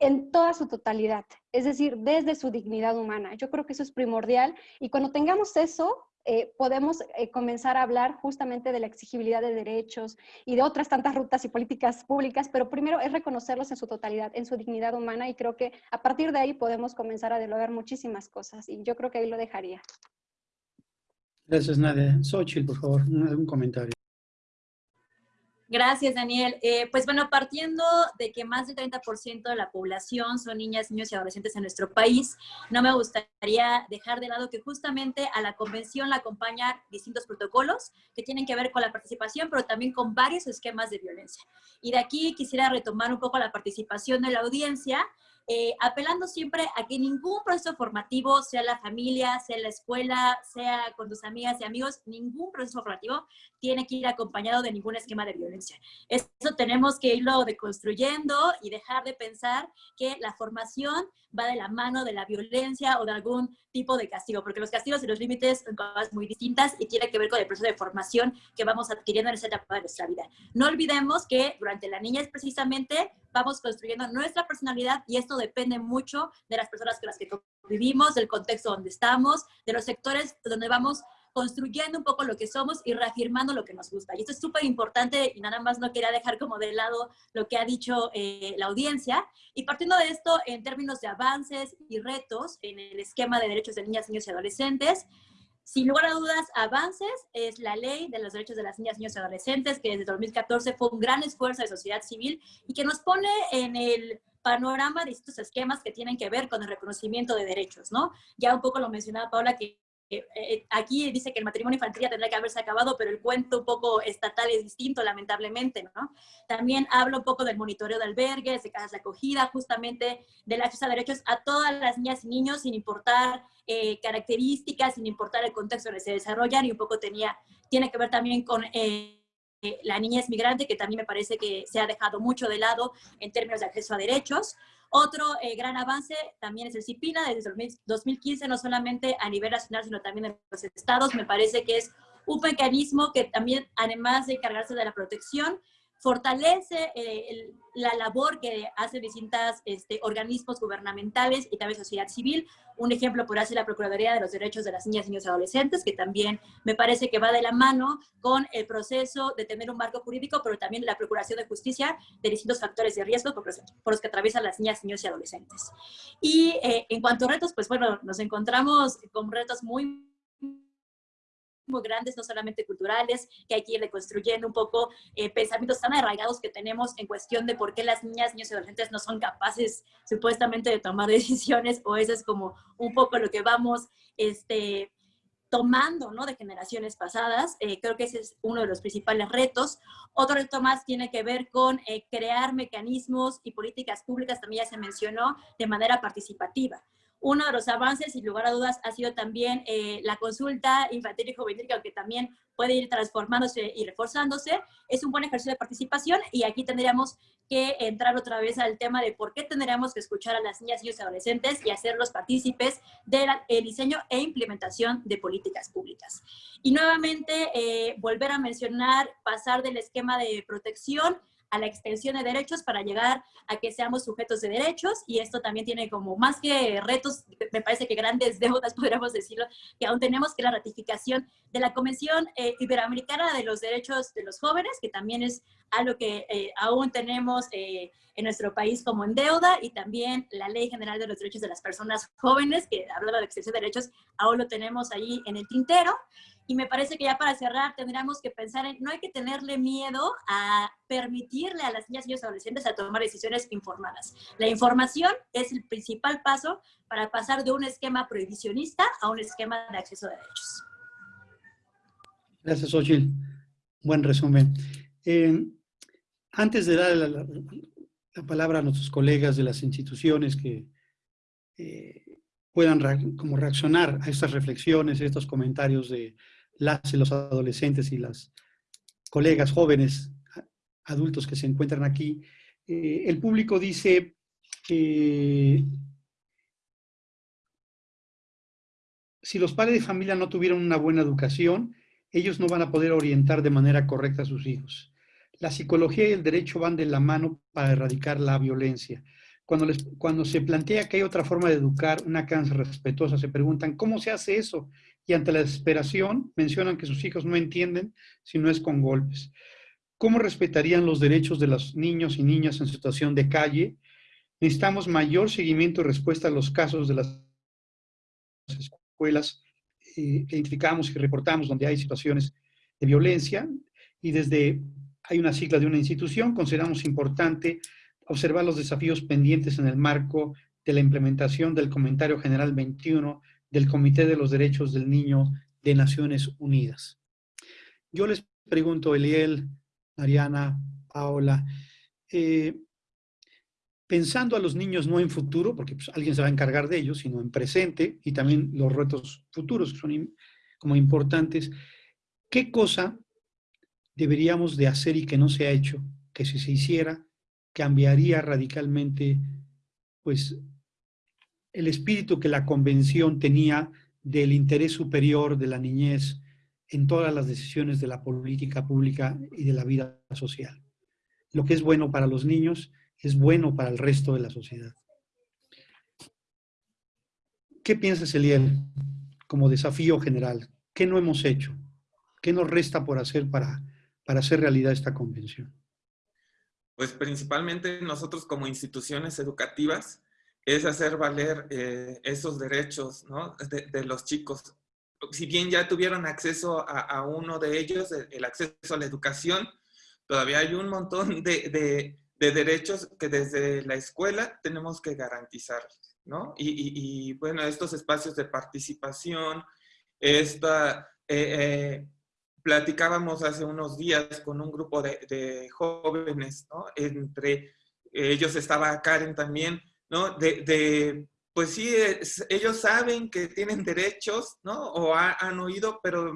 en toda su totalidad, es decir, desde su dignidad humana. Yo creo que eso es primordial y cuando tengamos eso, eh, podemos eh, comenzar a hablar justamente de la exigibilidad de derechos y de otras tantas rutas y políticas públicas, pero primero es reconocerlos en su totalidad, en su dignidad humana y creo que a partir de ahí podemos comenzar a dialogar muchísimas cosas y yo creo que ahí lo dejaría. Gracias, Nadia. Xochitl, por favor, un comentario. Gracias, Daniel. Eh, pues bueno, partiendo de que más del 30% de la población son niñas, niños y adolescentes en nuestro país, no me gustaría dejar de lado que justamente a la convención la acompañan distintos protocolos que tienen que ver con la participación, pero también con varios esquemas de violencia. Y de aquí quisiera retomar un poco la participación de la audiencia eh, apelando siempre a que ningún proceso formativo, sea la familia, sea la escuela, sea con tus amigas y amigos, ningún proceso formativo tiene que ir acompañado de ningún esquema de violencia. Eso tenemos que irlo deconstruyendo y dejar de pensar que la formación va de la mano de la violencia o de algún tipo de castigo, porque los castigos y los límites son cosas muy distintas y tiene que ver con el proceso de formación que vamos adquiriendo en esa etapa de nuestra vida. No olvidemos que durante la niñez precisamente vamos construyendo nuestra personalidad y esto depende mucho de las personas con las que vivimos, del contexto donde estamos, de los sectores donde vamos construyendo un poco lo que somos y reafirmando lo que nos gusta. Y esto es súper importante y nada más no quería dejar como de lado lo que ha dicho eh, la audiencia. Y partiendo de esto, en términos de avances y retos en el esquema de derechos de niñas, niños y adolescentes, sin lugar a dudas, avances es la ley de los derechos de las niñas, niños y adolescentes, que desde 2014 fue un gran esfuerzo de sociedad civil y que nos pone en el panorama de estos esquemas que tienen que ver con el reconocimiento de derechos, ¿no? Ya un poco lo mencionaba Paula, que aquí dice que el matrimonio infantil ya tendría que haberse acabado, pero el cuento un poco estatal es distinto, lamentablemente, ¿no? También hablo un poco del monitoreo de albergues, de casas de acogida, justamente del acceso a derechos a todas las niñas y niños, sin importar eh, características, sin importar el contexto en el que se desarrollan, y un poco tenía, tiene que ver también con... la niñez migrante, que también me parece que se ha dejado mucho de lado en términos de acceso a derechos. Otro eh, gran avance también es el CIPINA, desde 2015, no solamente a nivel nacional, sino también en los estados. Me parece que es un mecanismo que también, además de encargarse de la protección, fortalece eh, la labor que hacen distintos este, organismos gubernamentales y también sociedad civil. Un ejemplo por ser la Procuraduría de los Derechos de las Niñas, Niños y Adolescentes, que también me parece que va de la mano con el proceso de tener un marco jurídico, pero también la Procuración de Justicia de distintos factores de riesgo por los, que atraviesan las niñas, niños y adolescentes. Y eh, en cuanto a retos, pues bueno, nos encontramos con retos muy muy grandes, no solamente culturales, que hay que ir reconstruyendo un poco eh, pensamientos tan arraigados que tenemos en cuestión de por qué las niñas, niños y adolescentes no son capaces supuestamente de tomar decisiones, o eso es como un poco lo que vamos este, tomando ¿no? de generaciones pasadas. Eh, creo que ese es uno de los principales retos. Otro reto más tiene que ver con eh, crear mecanismos y políticas públicas, también ya se mencionó, de manera participativa. Uno de los avances, sin lugar a dudas, ha sido también eh, la consulta infantil y juvenil, que aunque también puede ir transformándose y reforzándose, es un buen ejercicio de participación y aquí tendríamos que entrar otra vez al tema de por qué tendríamos que escuchar a las niñas, y adolescentes y hacerlos partícipes del diseño e implementación de políticas públicas. Y nuevamente, eh, volver a mencionar, pasar del esquema de protección a la extensión de derechos para llegar a que seamos sujetos de derechos y esto también tiene como más que retos, me parece que grandes deudas podríamos decirlo, que aún tenemos que la ratificación de la Convención eh, Iberoamericana de los Derechos de los Jóvenes, que también es algo que eh, aún tenemos eh, en nuestro país como en deuda y también la Ley General de los Derechos de las Personas Jóvenes, que hablaba de extensión de derechos, aún lo tenemos ahí en el tintero. Y me parece que ya para cerrar tendríamos que pensar en, no hay que tenerle miedo a permitirle a las niñas y los adolescentes a tomar decisiones informadas. La información es el principal paso para pasar de un esquema prohibicionista a un esquema de acceso a derechos. Gracias, Ochil. Buen resumen. Eh, antes de dar la, palabra a nuestros colegas de las instituciones que eh, puedan como reaccionar a estas reflexiones, a estos comentarios de las y los adolescentes y las colegas jóvenes, adultos que se encuentran aquí. Eh, el público dice que si los padres de familia no tuvieron una buena educación, ellos no van a poder orientar de manera correcta a sus hijos. La psicología y el derecho van de la mano para erradicar la violencia. Cuando, les, cuando se plantea que hay otra forma de educar, una crianza respetuosa, se preguntan, ¿cómo se hace eso? Y ante la desesperación, mencionan que sus hijos no entienden si no es con golpes. ¿Cómo respetarían los derechos de los niños y niñas en situación de calle? Necesitamos mayor seguimiento y respuesta a los casos de las escuelas eh, identificamos y reportamos donde hay situaciones de violencia y desde, hay una sigla de una institución, consideramos importante observar los desafíos pendientes en el marco de la implementación del Comentario General 21 del Comité de los Derechos del Niño de Naciones Unidas. Yo les pregunto, Eliel, Mariana, Paola, eh, pensando a los niños no en futuro, porque pues, alguien se va a encargar de ellos, sino en presente y también los retos futuros que son como importantes, ¿qué cosa deberíamos de hacer y que no se ha hecho, que si se hiciera, cambiaría radicalmente pues, el espíritu que la convención tenía del interés superior de la niñez en todas las decisiones de la política pública y de la vida social. Lo que es bueno para los niños es bueno para el resto de la sociedad. ¿Qué piensas, Eliel, como desafío general? ¿Qué no hemos hecho? ¿Qué nos resta por hacer para, para hacer realidad esta convención? Pues principalmente nosotros como instituciones educativas es hacer valer eh, esos derechos de, los chicos. Si bien ya tuvieron acceso a, uno de ellos, el, acceso a la educación, todavía hay un montón de, de derechos que desde la escuela tenemos que garantizar, ¿no? Y, bueno, estos espacios de participación, esta, eh, eh, platicábamos hace unos días con un grupo de, jóvenes, ¿no? Entre ellos estaba Karen también, ¿no? De, pues sí, ellos saben que tienen derechos, ¿no? O han oído, pero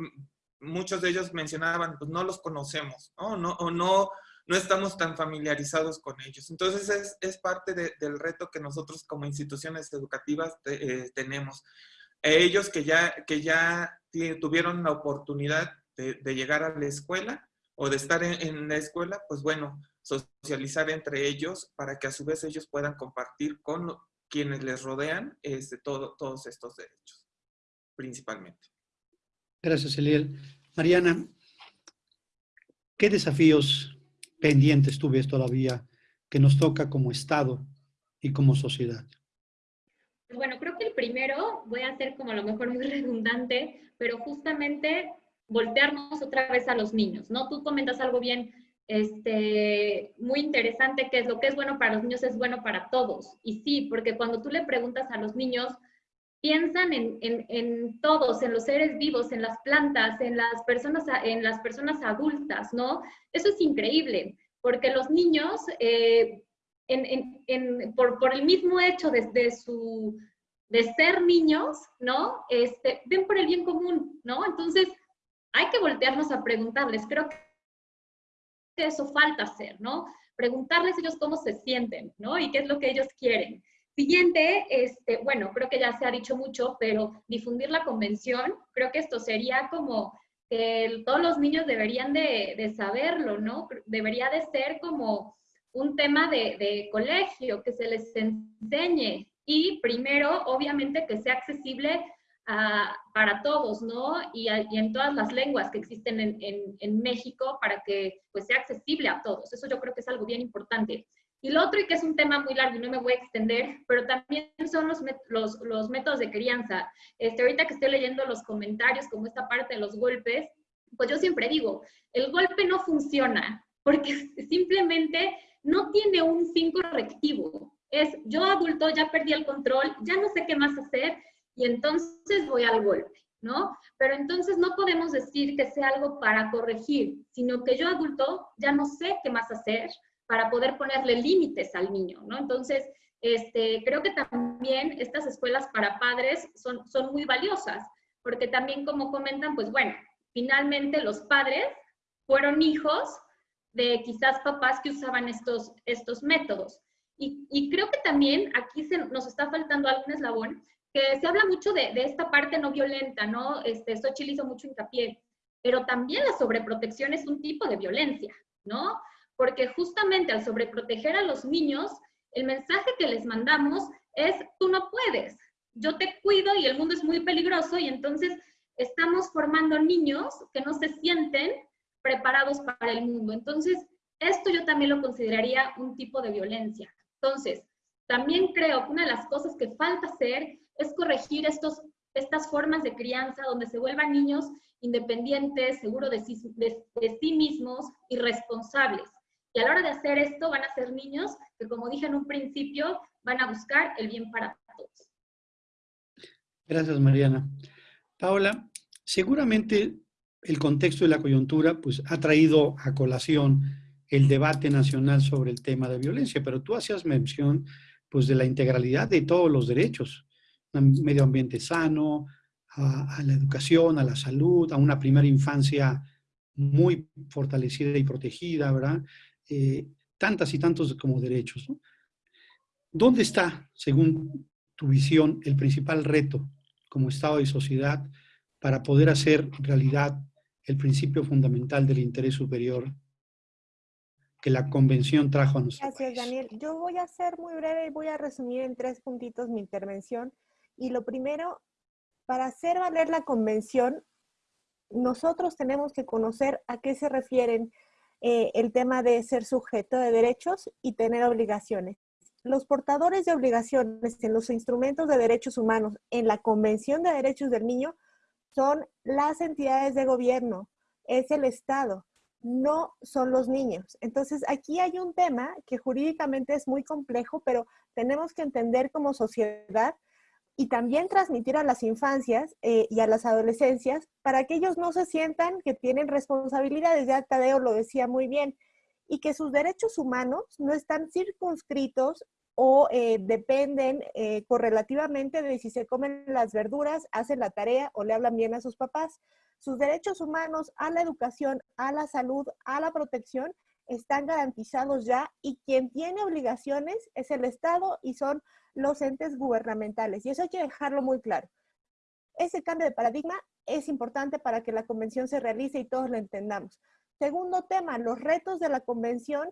muchos de ellos mencionaban, pues no los conocemos, ¿no? no o no no estamos tan familiarizados con ellos. Entonces es, parte del reto que nosotros como instituciones educativas eh, tenemos. ellos que ya, que ya tuvieron la oportunidad de, llegar a la escuela o de estar en, la escuela, pues bueno, socializar entre ellos para que a su vez ellos puedan compartir con quienes les rodean este, todo, todos estos derechos, principalmente. Gracias, Eliel. Mariana, ¿qué desafíos pendientes tú ves todavía que nos toca como Estado y como sociedad? Bueno, creo que el primero, voy a ser como a lo mejor muy redundante, pero justamente voltearnos otra vez a los niños, ¿no? Tú comentas algo bien, este, muy interesante, que es lo que es bueno para los niños es bueno para todos. Y sí, porque cuando tú le preguntas a los niños, piensan en, en, en, todos, en los seres vivos, en las plantas, en las, personas, en las personas adultas, ¿no? Eso es increíble, porque los niños, eh, por, por, el mismo hecho de, su, de ser niños, ¿no? Este, ven por el bien común, ¿no? Entonces, hay que voltearnos a preguntarles, creo que eso falta hacer, ¿no? Preguntarles ellos cómo se sienten, ¿no? Y qué es lo que ellos quieren. Siguiente, este, bueno, creo que ya se ha dicho mucho, pero difundir la convención, creo que esto sería como que todos los niños deberían de, saberlo, ¿no? Debería de ser como un tema de, colegio, que se les enseñe y primero, obviamente, que sea accesible para todos, ¿no? Y, en todas las lenguas que existen en, en, México para que pues, sea accesible a todos. Eso yo creo que es algo bien importante. Y lo otro, y que es un tema muy largo y no me voy a extender, pero también son los, los, los métodos de crianza. Este, ahorita que estoy leyendo los comentarios, como esta parte de los golpes, pues yo siempre digo, el golpe no funciona porque simplemente no tiene un fin correctivo. Es yo adulto ya perdí el control, ya no sé qué más hacer y entonces voy al golpe, ¿no? Pero entonces no podemos decir que sea algo para corregir, sino que yo adulto ya no sé qué más hacer, para poder ponerle límites al niño, ¿no? Entonces, este, creo que también estas escuelas para padres son, son muy valiosas, porque también como comentan, pues bueno, finalmente los padres fueron hijos de quizás papás que usaban estos, estos métodos. Y, y creo que también aquí se, nos está faltando algún eslabón, que se habla mucho de, esta parte no violenta, ¿no? Este, Xochitl hizo mucho hincapié, pero también la sobreprotección es un tipo de violencia, ¿no? porque justamente al sobreproteger a los niños, El mensaje que les mandamos es, tú no puedes, yo te cuido y el mundo es muy peligroso y entonces estamos formando niños que no se sienten preparados para el mundo. Entonces, esto yo también lo consideraría un tipo de violencia. Entonces, también creo que una de las cosas que falta hacer es corregir estos, estas formas de crianza donde se vuelvan niños independientes, seguros de sí, de, sí mismos y responsables. Y a la hora de hacer esto van a ser niños que, como dije en un principio, van a buscar el bien para todos. Gracias, Mariana. Paola, seguramente el contexto de la coyuntura pues, ha traído a colación el debate nacional sobre el tema de violencia, pero tú hacías mención pues, de la integralidad de todos los derechos, un medio ambiente sano, a, la educación, a la salud, a una primera infancia muy fortalecida y protegida, ¿verdad? Eh, tantas y tantos como derechos. ¿Dónde está, según tu visión, el principal reto como Estado y sociedad para poder hacer realidad el principio fundamental del interés superior que la convención trajo a nosotros. Gracias, Daniel. Yo voy a ser muy breve y voy a resumir en tres puntitos mi intervención. Y lo primero, para hacer valer la convención, nosotros tenemos que conocer a qué se refieren eh, el tema de ser sujeto de derechos y tener obligaciones. Los portadores de obligaciones en los instrumentos de derechos humanos en la Convención de Derechos del Niño son las entidades de gobierno, es el Estado, no son los niños. Entonces, aquí hay un tema que jurídicamente es muy complejo, pero tenemos que entender como sociedad y también transmitir a las infancias eh, y a las adolescencias para que ellos no se sientan que tienen responsabilidades, ya Tadeo lo decía muy bien, y que sus derechos humanos no están circunscritos o eh, dependen eh, correlativamente de si se comen las verduras, hacen la tarea o le hablan bien a sus papás. Sus derechos humanos a la educación, a la salud, a la protección están garantizados ya y quien tiene obligaciones es el Estado y son los entes gubernamentales. Y eso hay que dejarlo muy claro. Ese cambio de paradigma es importante para que la convención se realice y todos lo entendamos. Segundo tema, los retos de la convención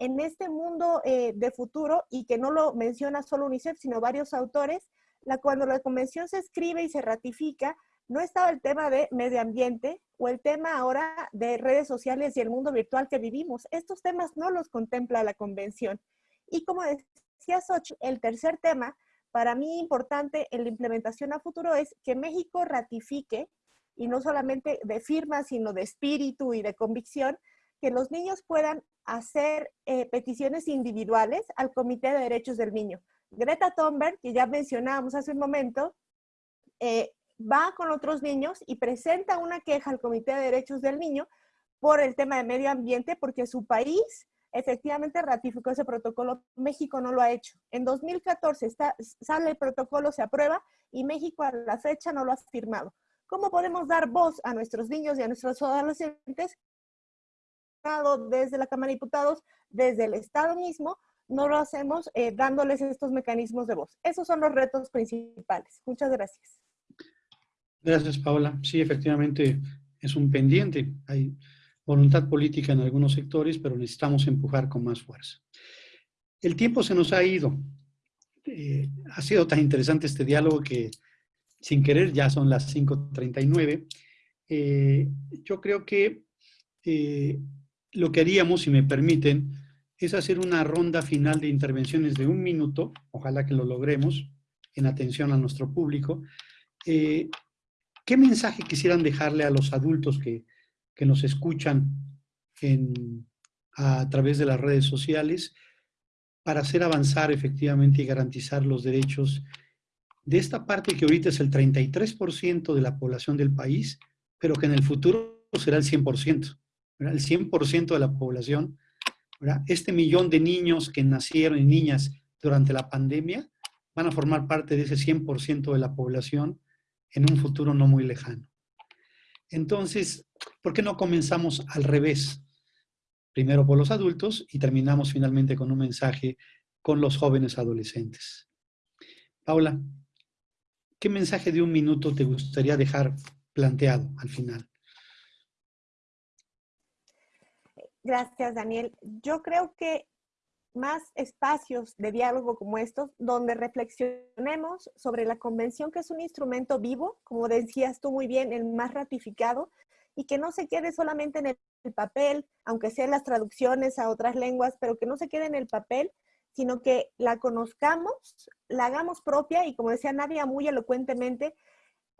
en este mundo eh, de futuro y que no lo menciona solo UNICEF, sino varios autores, la, cuando la convención se escribe y se ratifica, no estaba el tema de medio ambiente o el tema ahora de redes sociales y el mundo virtual que vivimos. Estos temas no los contempla la convención. Y como decía Sochi, el tercer tema, para mí importante en la implementación a futuro es que México ratifique, y no solamente de firma, sino de espíritu y de convicción, que los niños puedan hacer eh, peticiones individuales al Comité de Derechos del Niño. Greta Thunberg, que ya mencionábamos hace un momento, eh, va con otros niños y presenta una queja al Comité de Derechos del Niño por el tema de medio ambiente, porque su país efectivamente ratificó ese protocolo, México no lo ha hecho. En 2014 está, sale el protocolo, se aprueba y México a la fecha no lo ha firmado. ¿Cómo podemos dar voz a nuestros niños y a nuestros adolescentes desde la Cámara de Diputados, desde el Estado mismo, no lo hacemos eh, dándoles estos mecanismos de voz. Esos son los retos principales. Muchas gracias. Gracias, Paola. Sí, efectivamente es un pendiente. Hay voluntad política en algunos sectores, pero necesitamos empujar con más fuerza. El tiempo se nos ha ido. Eh, ha sido tan interesante este diálogo que sin querer ya son las 5.39. Eh, yo creo que lo que haríamos, si me permiten, es hacer una ronda final de intervenciones de un minuto, ojalá que lo logremos, en atención a nuestro público. Eh, ¿Qué mensaje quisieran dejarle a los adultos que, nos escuchan a través de las redes sociales para hacer avanzar efectivamente y garantizar los derechos de esta parte que ahorita es el 33% de la población del país, pero que en el futuro será el 100% el 100% de la población, este millón de niños que nacieron y niñas durante la pandemia van a formar parte de ese 100% de la población en un futuro no muy lejano. Entonces, ¿por qué no comenzamos al revés? Primero por los adultos y terminamos finalmente con un mensaje con los jóvenes adolescentes. Paula, ¿qué mensaje de un minuto te gustaría dejar planteado al final? Gracias, Daniel. Yo creo que más espacios de diálogo como estos, donde reflexionemos sobre la convención, que es un instrumento vivo, como decías tú muy bien, el más ratificado, y que no se quede solamente en el papel, aunque sean las traducciones a otras lenguas, pero que no se quede en el papel, sino que la conozcamos, la hagamos propia y como decía Nadia muy elocuentemente,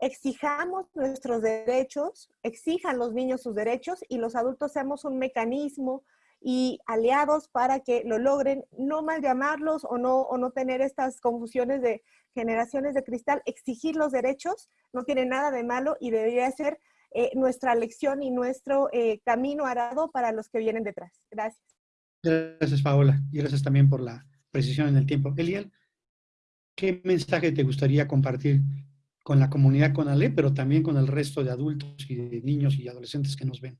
exijamos nuestros derechos, exijan los niños sus derechos y los adultos seamos un mecanismo y aliados para que lo logren, no mal llamarlos o no, o no tener estas confusiones de generaciones de cristal, exigir los derechos no tiene nada de malo y debería ser eh, nuestra lección y nuestro eh, camino arado para los que vienen detrás. Gracias. Gracias, Paola. Y gracias también por la precisión en el tiempo. Eliel, ¿qué mensaje te gustaría compartir con la comunidad con Ale, pero también con el resto de adultos y de niños y adolescentes que nos ven?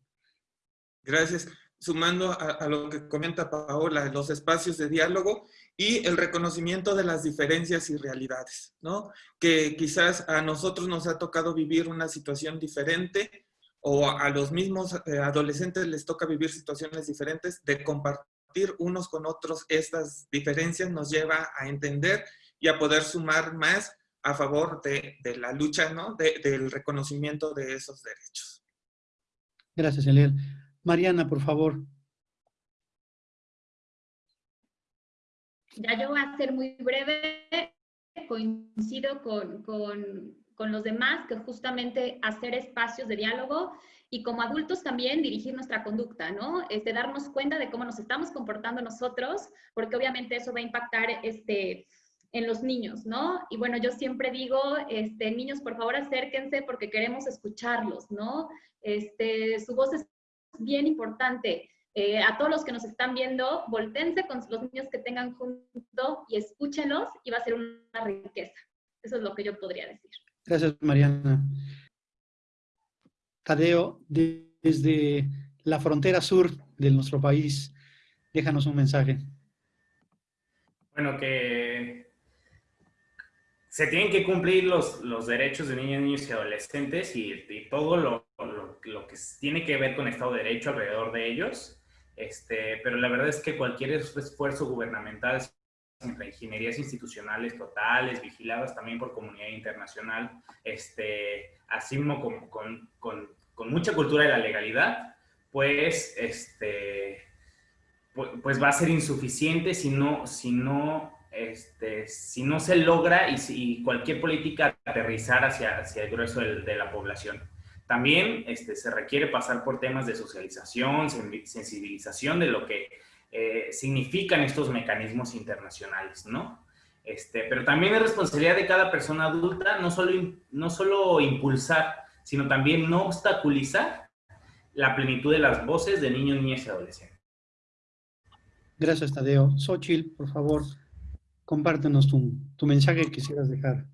Gracias. Sumando a, lo que comenta Paola, los espacios de diálogo y el reconocimiento de las diferencias y realidades, ¿no? Que quizás a nosotros nos ha tocado vivir una situación diferente o a los mismos eh, adolescentes les toca vivir situaciones diferentes, de compartir unos con otros estas diferencias nos lleva a entender y a poder sumar más a favor de, la lucha, ¿no? del reconocimiento de esos derechos. Gracias, Eliel. Mariana, por favor. Ya yo voy a ser muy breve, coincido con, con, con los demás, que justamente hacer espacios de diálogo y como adultos también dirigir nuestra conducta, ¿no? Este, darnos cuenta de cómo nos estamos comportando nosotros, porque obviamente eso va a impactar este, en los niños, ¿no? Y bueno, yo siempre digo, este, niños, por favor acérquense porque queremos escucharlos, ¿no? Este, su voz es bien importante. Eh, a todos los que nos están viendo, voltense con los niños que tengan junto y escúchenlos y va a ser una riqueza. Eso es lo que yo podría decir. Gracias, Mariana. Tadeo, desde la frontera sur de nuestro país, déjanos un mensaje. Bueno, que se tienen que cumplir los, los derechos de niños, niños y adolescentes y, todo lo, lo, que tiene que ver con Estado de Derecho alrededor de ellos. Este, pero la verdad es que cualquier esfuerzo gubernamental ingenierías institucionales totales, vigiladas también por comunidad internacional, este, así como con, con, con, mucha cultura de la legalidad, pues, este, pues, va a ser insuficiente si no, si no este, si no se logra y si cualquier política aterrizar hacia, hacia el grueso de, la población. También este, se requiere pasar por temas de socialización, sensibilización de lo que eh, significan estos mecanismos internacionales, ¿no? Este, pero también es responsabilidad de cada persona adulta no solo, no solo impulsar, sino también no obstaculizar la plenitud de las voces de niños, niñas y adolescentes. Gracias, Tadeo. Xochitl, por favor, compártenos tu, mensaje que quisieras dejar.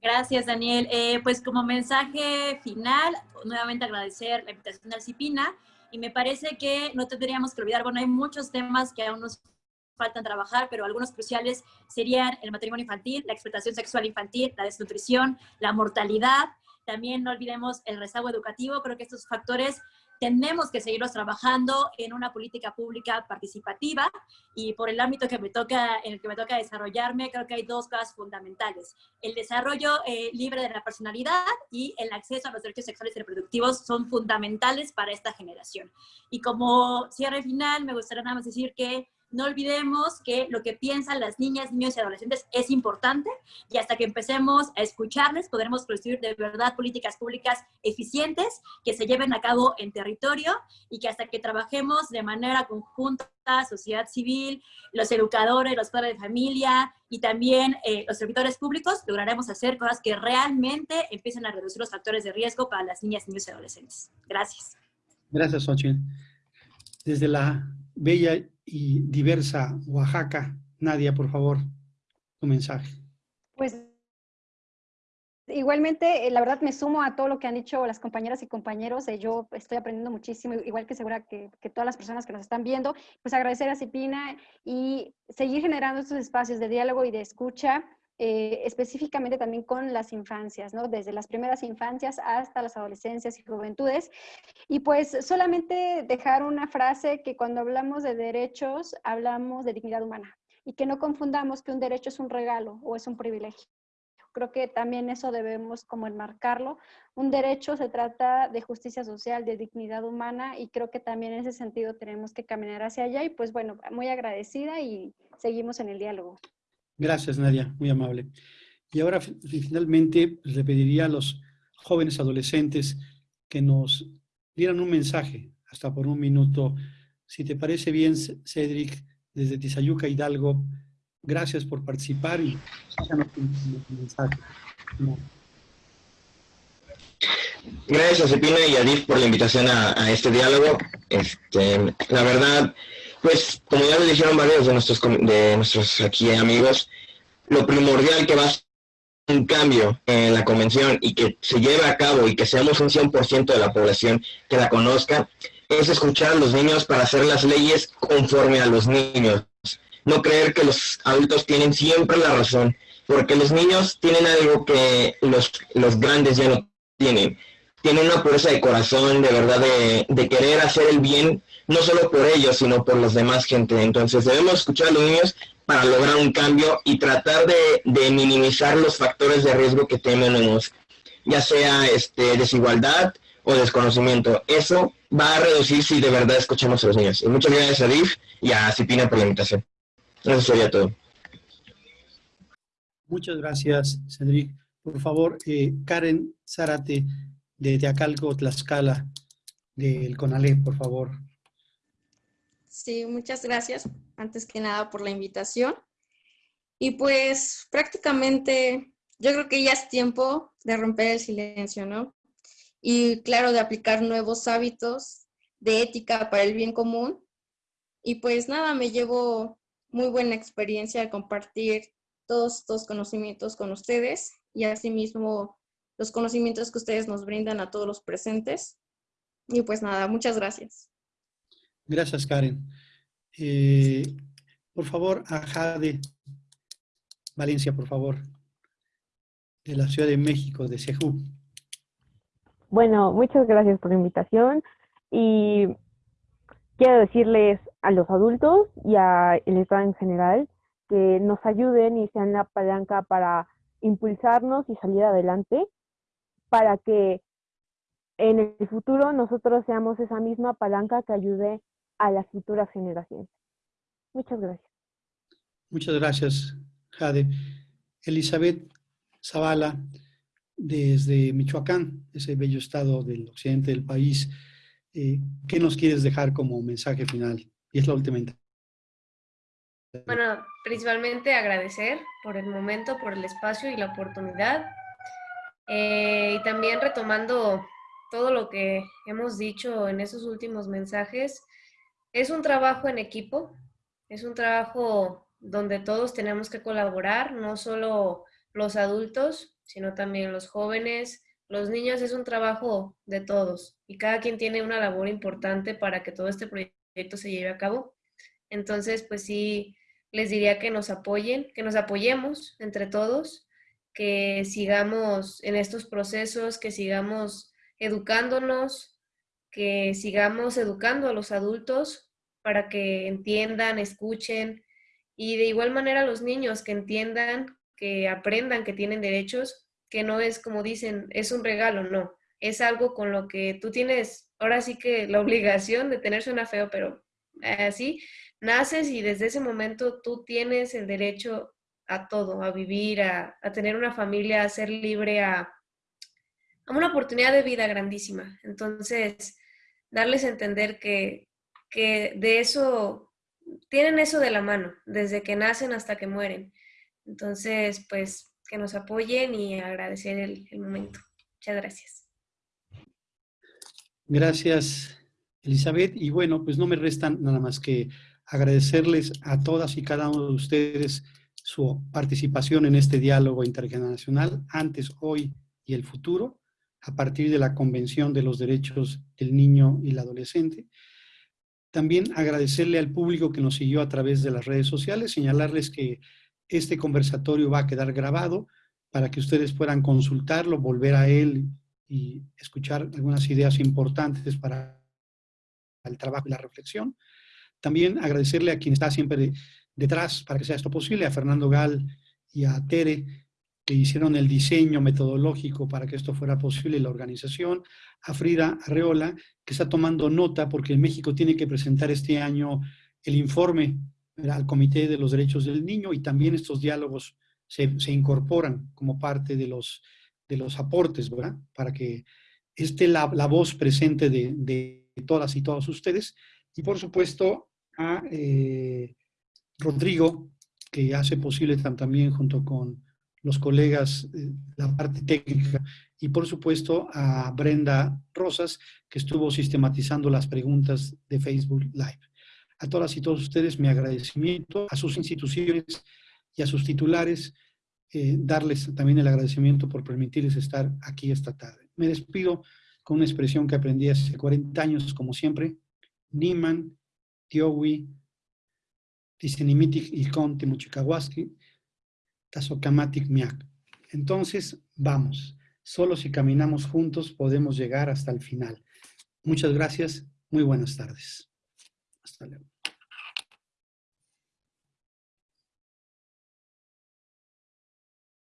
Gracias, Daniel. Eh, pues como mensaje final, nuevamente agradecer la invitación de Alcipina y me parece que no tendríamos que olvidar, bueno, hay muchos temas que aún nos faltan trabajar, pero algunos cruciales serían el matrimonio infantil, la explotación sexual infantil, la desnutrición, la mortalidad. También no olvidemos el rezago educativo. Creo que estos factores tenemos que seguirlos trabajando en una política pública participativa y por el ámbito que me toca, en el que me toca desarrollarme, creo que hay dos cosas fundamentales. El desarrollo eh, libre de la personalidad y el acceso a los derechos sexuales y reproductivos son fundamentales para esta generación. Y como cierre final, me gustaría nada más decir que no olvidemos que lo que piensan las niñas, niños y adolescentes es importante y hasta que empecemos a escucharles podremos construir de verdad políticas públicas eficientes que se lleven a cabo en territorio y que hasta que trabajemos de manera conjunta, sociedad civil, los educadores, los padres de familia y también eh, los servidores públicos, lograremos hacer cosas que realmente empiecen a reducir los factores de riesgo para las niñas, niños y adolescentes. Gracias. Gracias, Xochitl. Desde la bella y diversa Oaxaca. Nadia, por favor, tu mensaje. Pues igualmente, eh, la verdad me sumo a todo lo que han dicho las compañeras y compañeros. Eh, yo estoy aprendiendo muchísimo, igual que segura que, que, todas las personas que nos están viendo. Pues agradecer a Cipina y seguir generando estos espacios de diálogo y de escucha eh, específicamente también con las infancias, ¿no? Desde las primeras infancias hasta las adolescencias y juventudes. Y pues solamente dejar una frase que cuando hablamos de derechos, hablamos de dignidad humana y que no confundamos que un derecho es un regalo o es un privilegio. Creo que también eso debemos como enmarcarlo. Un derecho se trata de justicia social, de dignidad humana y creo que también en ese sentido tenemos que caminar hacia allá y pues bueno, muy agradecida y seguimos en el diálogo. Gracias Nadia, muy amable. Y ahora finalmente pues, le pediría a los jóvenes adolescentes que nos dieran un mensaje, hasta por un minuto. Si te parece bien, Cedric, desde Tizayuca, Hidalgo, Gracias por participar y mensaje. Gracias a Cepina y a DIF por la invitación a, este diálogo. Este, la verdad, pues como ya lo dijeron varios de nuestros, de nuestros aquí amigos, lo primordial que va a ser un cambio en la convención y que se lleve a cabo y que seamos un 100% de la población que la conozca, es escuchar a los niños para hacer las leyes conforme a los niños no creer que los adultos tienen siempre la razón, porque los niños tienen algo que los, los grandes ya no tienen. Tienen una pureza de corazón, de verdad, de, querer hacer el bien, no solo por ellos, sino por los demás gente. Entonces debemos escuchar a los niños para lograr un cambio y tratar de, minimizar los factores de riesgo que tenemos, ya sea este, desigualdad o desconocimiento. Eso va a reducir si de verdad escuchamos a los niños. Y muchas gracias a y a Cipina por la invitación. Eso sería todo. Muchas gracias, Cedric. Por favor, eh, Karen Zárate, de Teacalco, Tlaxcala, del CONALE, por favor. Sí, muchas gracias, antes que nada, por la invitación. Y pues prácticamente yo creo que ya es tiempo de romper el silencio, ¿no? Y claro, de aplicar nuevos hábitos de ética para el bien común. Y pues nada, me llevo muy buena experiencia de compartir todos estos conocimientos con ustedes y asimismo los conocimientos que ustedes nos brindan a todos los presentes. Y pues nada, muchas gracias. Gracias, Karen. Eh, por favor, a Jade Valencia, por favor, de la Ciudad de México, de Sejú. Bueno, muchas gracias por la invitación y quiero decirles a los adultos y al Estado en general que nos ayuden y sean la palanca para impulsarnos y salir adelante, para que en el futuro nosotros seamos esa misma palanca que ayude a las futuras generaciones. Muchas gracias. Muchas gracias, Jade. Elizabeth Zavala, desde Michoacán, ese bello estado del occidente del país, eh, ¿qué nos quieres dejar como mensaje final? Y es la última Bueno, principalmente agradecer por el momento, por el espacio y la oportunidad. Eh, y también retomando todo lo que hemos dicho en esos últimos mensajes, es un trabajo en equipo, es un trabajo donde todos tenemos que colaborar, no solo los adultos, sino también los jóvenes, los niños, es un trabajo de todos y cada quien tiene una labor importante para que todo este proyecto se lleve a cabo. Entonces, pues sí, les diría que nos apoyen, que nos apoyemos entre todos, que sigamos en estos procesos, que sigamos educándonos, que sigamos educando a los adultos para que entiendan, escuchen y de igual manera los niños que entiendan, que aprendan que tienen derechos, que no es como dicen, es un regalo, no, es algo con lo que tú tienes ahora sí que la obligación de tener suena feo, pero así, naces y desde ese momento tú tienes el derecho a todo, a vivir, a, tener una familia, a ser libre, a, a, una oportunidad de vida grandísima. Entonces, darles a entender que, que de eso, tienen eso de la mano, desde que nacen hasta que mueren. Entonces, pues, que nos apoyen y agradecer el, momento. Muchas gracias. Gracias, Elizabeth. Y bueno, pues no me restan nada más que agradecerles a todas y cada uno de ustedes su participación en este diálogo intergeneracional, antes, hoy y el futuro, a partir de la Convención de los Derechos del Niño y el Adolescente. También agradecerle al público que nos siguió a través de las redes sociales, señalarles que Este conversatorio va a quedar grabado para que ustedes puedan consultarlo, volver a él y escuchar algunas ideas importantes para el trabajo y la reflexión. También agradecerle a quien está siempre detrás para que sea esto posible, a Fernando Gal y a Tere, que hicieron el diseño metodológico para que esto fuera posible, la organización, a Frida Arreola, que está tomando nota porque México tiene que presentar este año el informe al Comité de los Derechos del Niño y también estos diálogos se, incorporan como parte de los, de los aportes, ¿verdad? Para que esté la, voz presente de, todas y todos ustedes. Y por supuesto a eh, Rodrigo, que hace posible también junto con los colegas, eh, la parte técnica, y por supuesto a Brenda Rosas, que estuvo sistematizando las preguntas de Facebook Live. A todas y todos ustedes mi agradecimiento, a sus instituciones y a sus titulares, eh, darles también el agradecimiento por permitirles estar aquí esta tarde. Me despido con una expresión que aprendí hace 40 años, como siempre, Niman, Tiowi, Tisenimitik Ilkon Timuchikawaski, Tasokamatik Miak. Entonces, vamos. Solo si caminamos juntos podemos llegar hasta el final. Muchas gracias. Muy buenas tardes. Hasta luego.